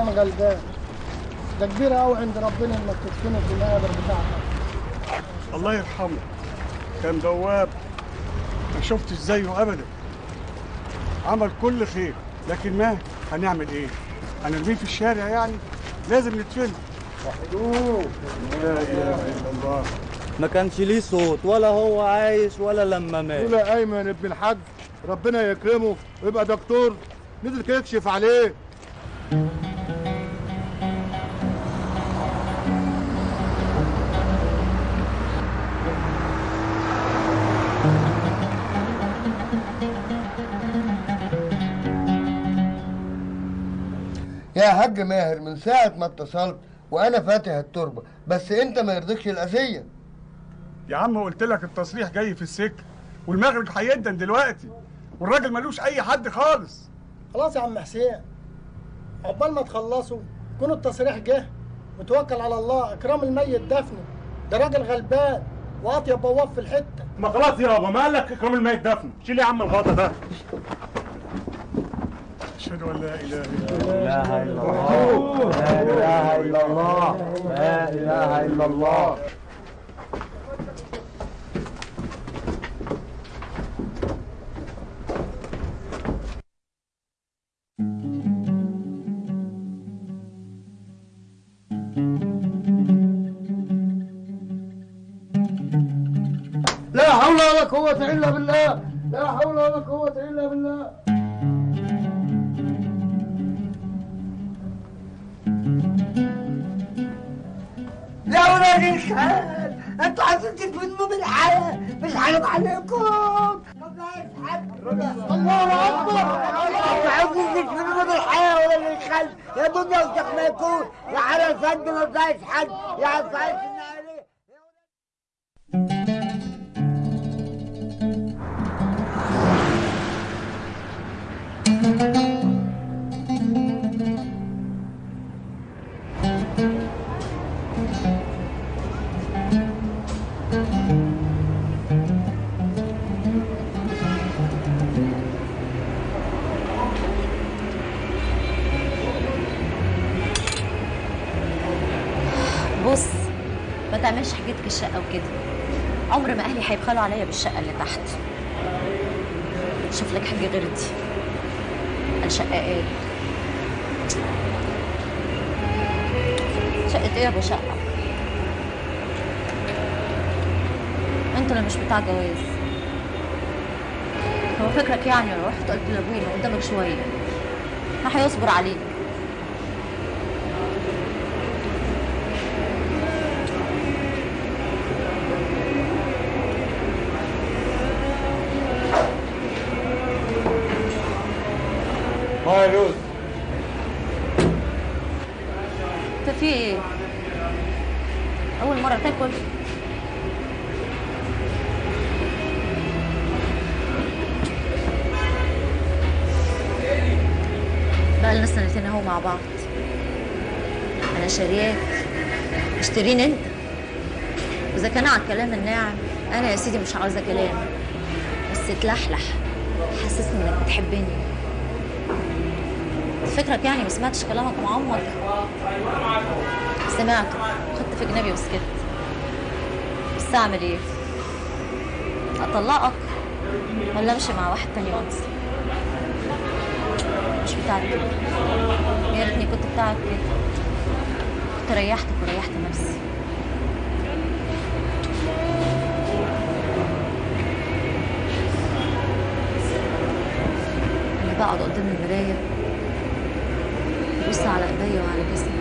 كان غلبان ده كبير قوي عند ربنا إنك تدفنه في المقابر بتاعتك. الله يرحمه. كان بواب ما شفتش زيه ابدا. عمل كل خير. لكن ما هنعمل إيه؟ هنرميه في الشارع يعني؟ لازم ندفنه وحدوه لا إله إلا الله. ما كانش ليه صوت ولا هو عايش ولا لما مات. لولا أيمن ابن الحاج ربنا يكرمه. ويبقى دكتور. نزل كده يكشف عليه. يا حاج ماهر من ساعة ما اتصلت وأنا فاتح التربة بس أنت ما يرضيكش الأذية. يا عم قلت لك التصريح جاي في السكة والمغرب هيدن دلوقتي والراجل ملوش أي حد خالص. خلاص يا عم حسين عقبال ما تخلصوا يكون التصريح جه وتوكل على الله إكرام الميت دفنه. ده راجل غلبان واطيب بواب في الحتة. ما خلاص يابا ما قال لك إكرام الميت دفن شيل يا عم الغطا ده. أشهد أن لا إله لا إله إلا الله. لا إله إلا الله. لا إله إلا الله. لا حول ولا قوة إلا بالله. لا حول ولا قوة إلا بالله. الخال أنتوا عايزين تدفنوا بالحياة مش حرام عليكم. الله أكبر. أنتوا عايزين تدفنوا بالحياة ولا بالخل يا دنيا وشيخ ما يكون يا فند ما بقاش حد. يا عفايس عليه بص عمر ما أهلي هيبخلوا عليا بالشقة اللي تحت. شوف لك حاجة غير دي. الشقاقات شقة إيه يا أبو شقة؟ أنت اللي مش بتاع جواز. هو فكرك يعني لو رحت؟ قلت لابويا قدامك شوية. ما هيصبر عليك ها يا لوز انت في إيه اول مرة تاكل بقى لنا سنتين اهو مع بعض أنا شارياك اشتريني انت؟ واذا كان على الكلام الناعم. أنا يا سيدي مش عاوزة كلام. بس تلحلح حسسني إنك بتحبني. فكرك يعني ما سمعتش كلامك مع أمك؟ سمعته. خدت في جنابي وسكت بس أعمل إيه؟ أطلقك ولا أمشي مع واحد تاني وأنسى؟ مش بتاعك يا ريتني كنت بتاعك كده. ريحتك وريحت نفسي. أنا بقعد قدام المراية ببص على إيديا وعلى جسمي.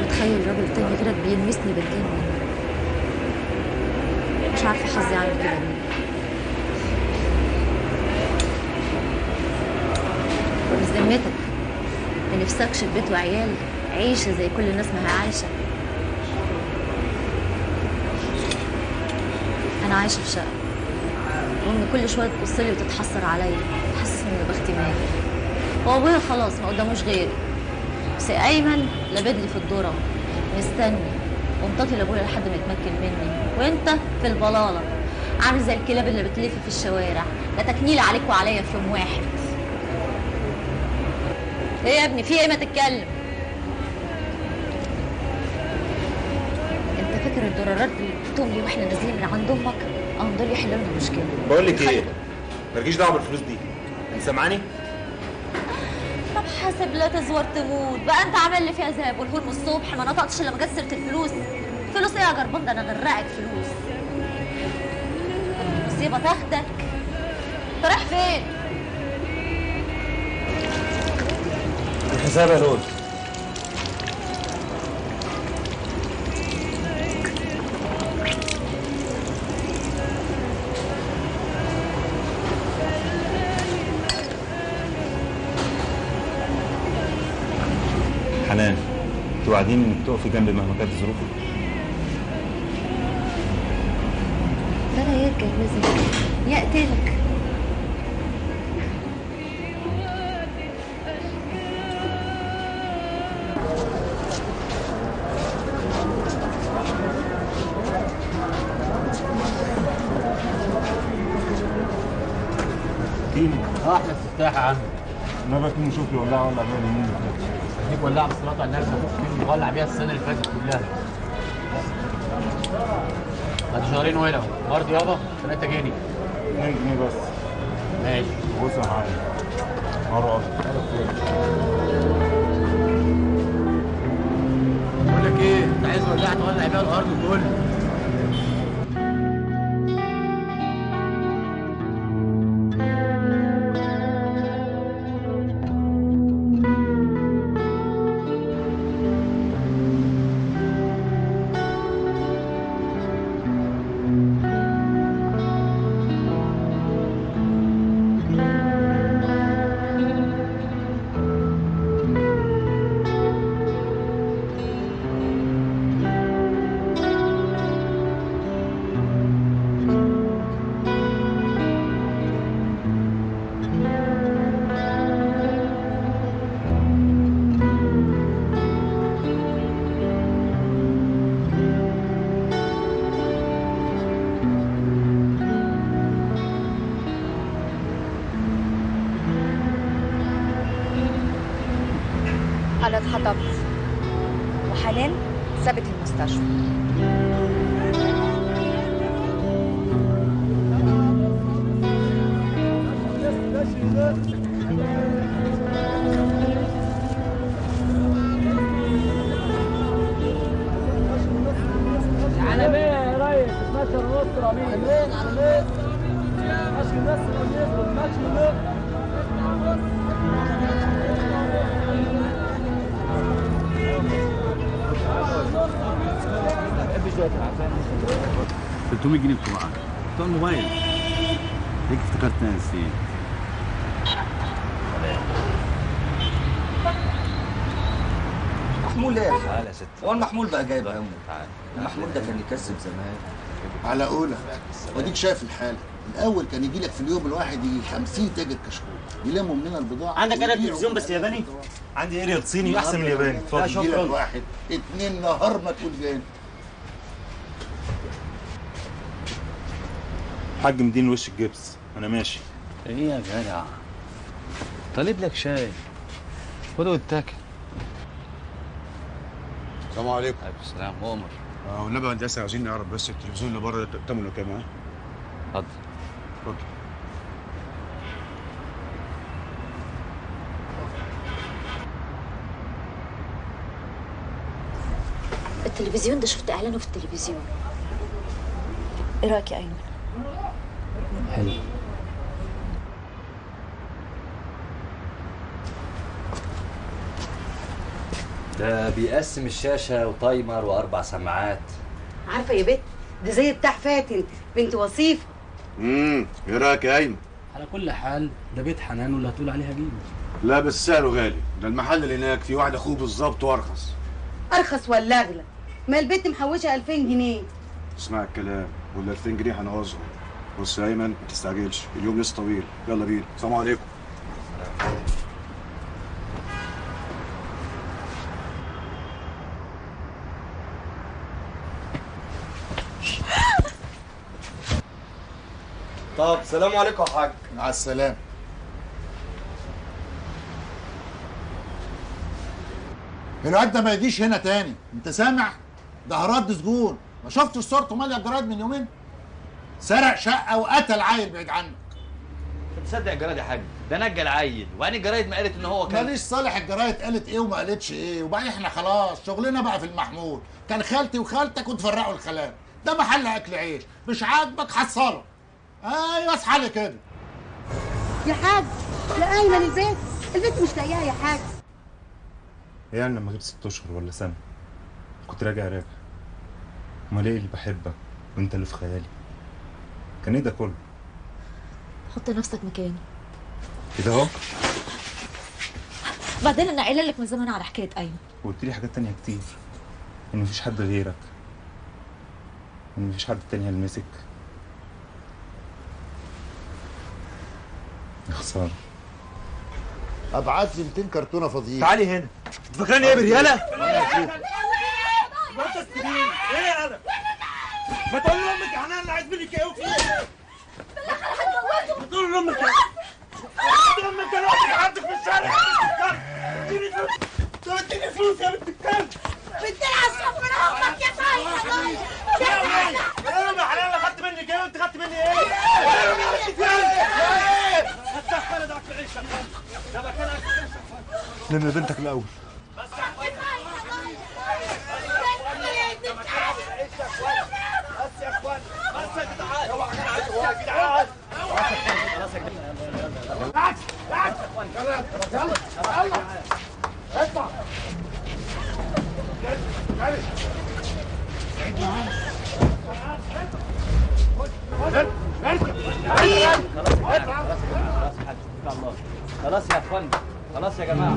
واتخيل راجل تاني غيرك بيلمسني بالجنة. مش عارفة حظي عامل كده ليه. بذمتك ما نفسكش في بيت وعيال. عيشة زي كل الناس ما هي عايشة. أنا عايشة في شقة. وامي كل شوية تبص لي وتتحسر عليا تحسسني مات هو أبويا خلاص ما قداموش غيري. بس أيمن لابد لي في الذره مستني. ومطاطي لابويا لحد ما يتمكن مني. وأنت في البلالة. عامل زي الكلاب اللي بتلف في الشوارع. لا تكنيل عليك وعليا في يوم واحد. إيه يا ابني؟ في إيه ما تتكلم انت فاكر الدولارات اللي وإحنا نازلين من عند أمك. دول يحلوا لنا المشكلة بقول لك إيه مالكيش دعوة بالفلوس دي. أنت سامعاني؟ طب حاسب لا تزور تموت. بقى أنت عامل لي فيها زي ابو الهول من الصبح ما نطقتش لما جت سيره الفلوس. فلوس إيه يا جربان ده أنا غرقك فلوس. المصيبه تاخدك. أنت رايح فين؟ الحساب يا لول توعديني انك تقفي جنبي مهما كانت الظروف. ده أنا يتجوزك يقتلك. آه إحنا استفتاح يا عم ما بكون شوف لي ولا ولا بالي مين هديك ولاعه بالصلاه على النبي ممكن نولع بيها السنة اللي فاتت كلها. بعد شهرين وهنا برضه يابا 3 جنيه. 2 جنيه بس. ماشي. بص يا حاج مرة بقول لك إيه أنت عايز ولاعه تولع بيها الأرض كله. جايب همه المحمول ده كان يكسب زمان. على قولك وديك شايف الحال الأول كان يجي لك في اليوم الواحد يجي 50 تاجر كشكول. يلموا مننا البضاعة. عندك أنا. تلفزيون بس ياباني؟ عندي اريال صيني أحسن من الياباني. اتفضل. يجي لك واحد. اتنين نهار ما تقول جاني حاج مدين وش الجبس؟ أنا ماشي. إيه يا جدع؟ طالب لك شاي. خده واتاكل. السلام عليكم. عليكم السلام عمر. آه والنبي هندسه عاوزين نعرف بس التلفزيون اللي بره ده ثمنه كام ها؟ اتفضل. اتفضل. التلفزيون ده شفت إعلانه في التلفزيون. إيه رأيك يا أيمن؟ حلو. ده بيقسم الشاشة وتايمر وأربع سماعات. عارفة يا بت؟ ده زي بتاع فاتن بنت وصيفة. امم إيه رأيك يا ايمن؟ على كل حال ده بيت حنان واللي هتقول عليها جيبه لا بس سعره غالي. ده المحل اللي هناك فيه واحد أخوه بالظبط وأرخص. أرخص ولا أغلى؟ ما البت محوشة 2000 جنيه. اسمع الكلام ولا 2000 جنيه هنعوزهم. بص يا أيمن ما تستعجلش. اليوم لسه طويل. يلا بينا. السلام عليكم. طب سلام عليكم يا حاج. مع السلامة. الواد ده ما يجيش هنا تاني. انت سامع؟ ده هرد سجون. ما شفتش صورته ماليه الجرايد من يومين؟ سرق شقة وقتل عيل بعيد عنك. تصدق الجرايد يا حاج؟ ده نجى العيل. وبعدين الجرايد ما قالت إن هو كان ماليش صالح الجرايد قالت إيه وما قالتش إيه. وبعدين إحنا خلاص. شغلنا بقى في المحمول. كان خالتي وخالتك وتفرقوا الخلام ده محل أكل عيش. مش عاجبك حصله. أيوه اصحى لي كده. يا حاج يا ايمن البيت البيت مش لاقيها يا حاج. يعني لما غيب ست أشهر ولا سنة كنت راجع راجع. أمال إيه اللي بحبك وأنت اللي في خيالي؟ كان إيه ده كله؟ حط نفسك مكاني. كده أهو. بعدين أنا قايلة لك من زمان على حكاية ايمن وقلت لي حاجات تانية كتير إن مفيش حد غيرك إن مفيش حد تاني هيلمسك. خساره ابعت لي 200 كرتونة فاضيين تعالي هنا. انت فاكراني إيه برياله؟ ما انت استبين إيه أنا ما تقول لأمك يا حنان عايز منك إيه وفي إيه ما تقول لأمك. إيه تقول لأمك. دلوقتي عندك في الشارع. اديني فلوس. اديني فلوس يا بنت الكلب. بتلعب صف من أمك يا طيب إيه يا حنان أنا خدت منك. إيه وانت خدت مني. إيه؟ لم بنتك الأول. بالعكس بالعكس يلا يلا يلا اطلع خلاص يا اخوان. خلاص يا جماعة.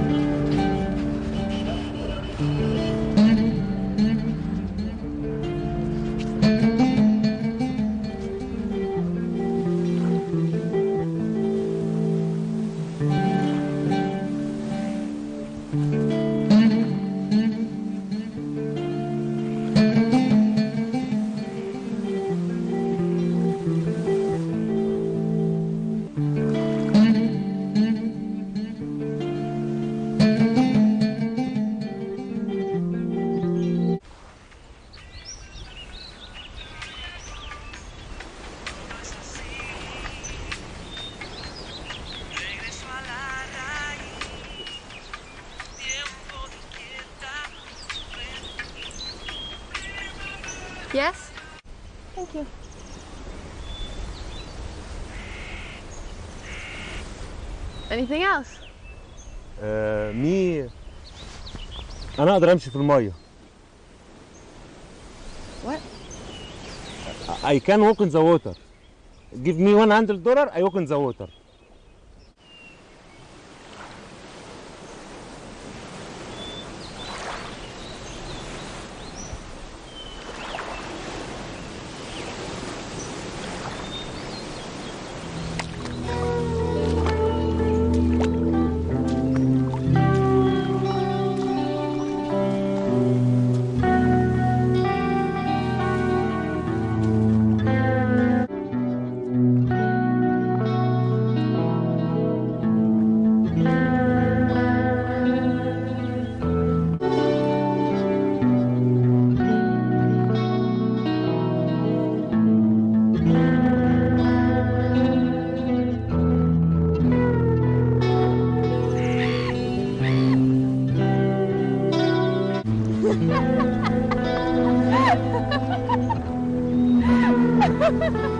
Anything else? مي أنا أقدر امشي في الميه What? I can walk in the water give me 100 دولار I walk in the water Ha ha ha!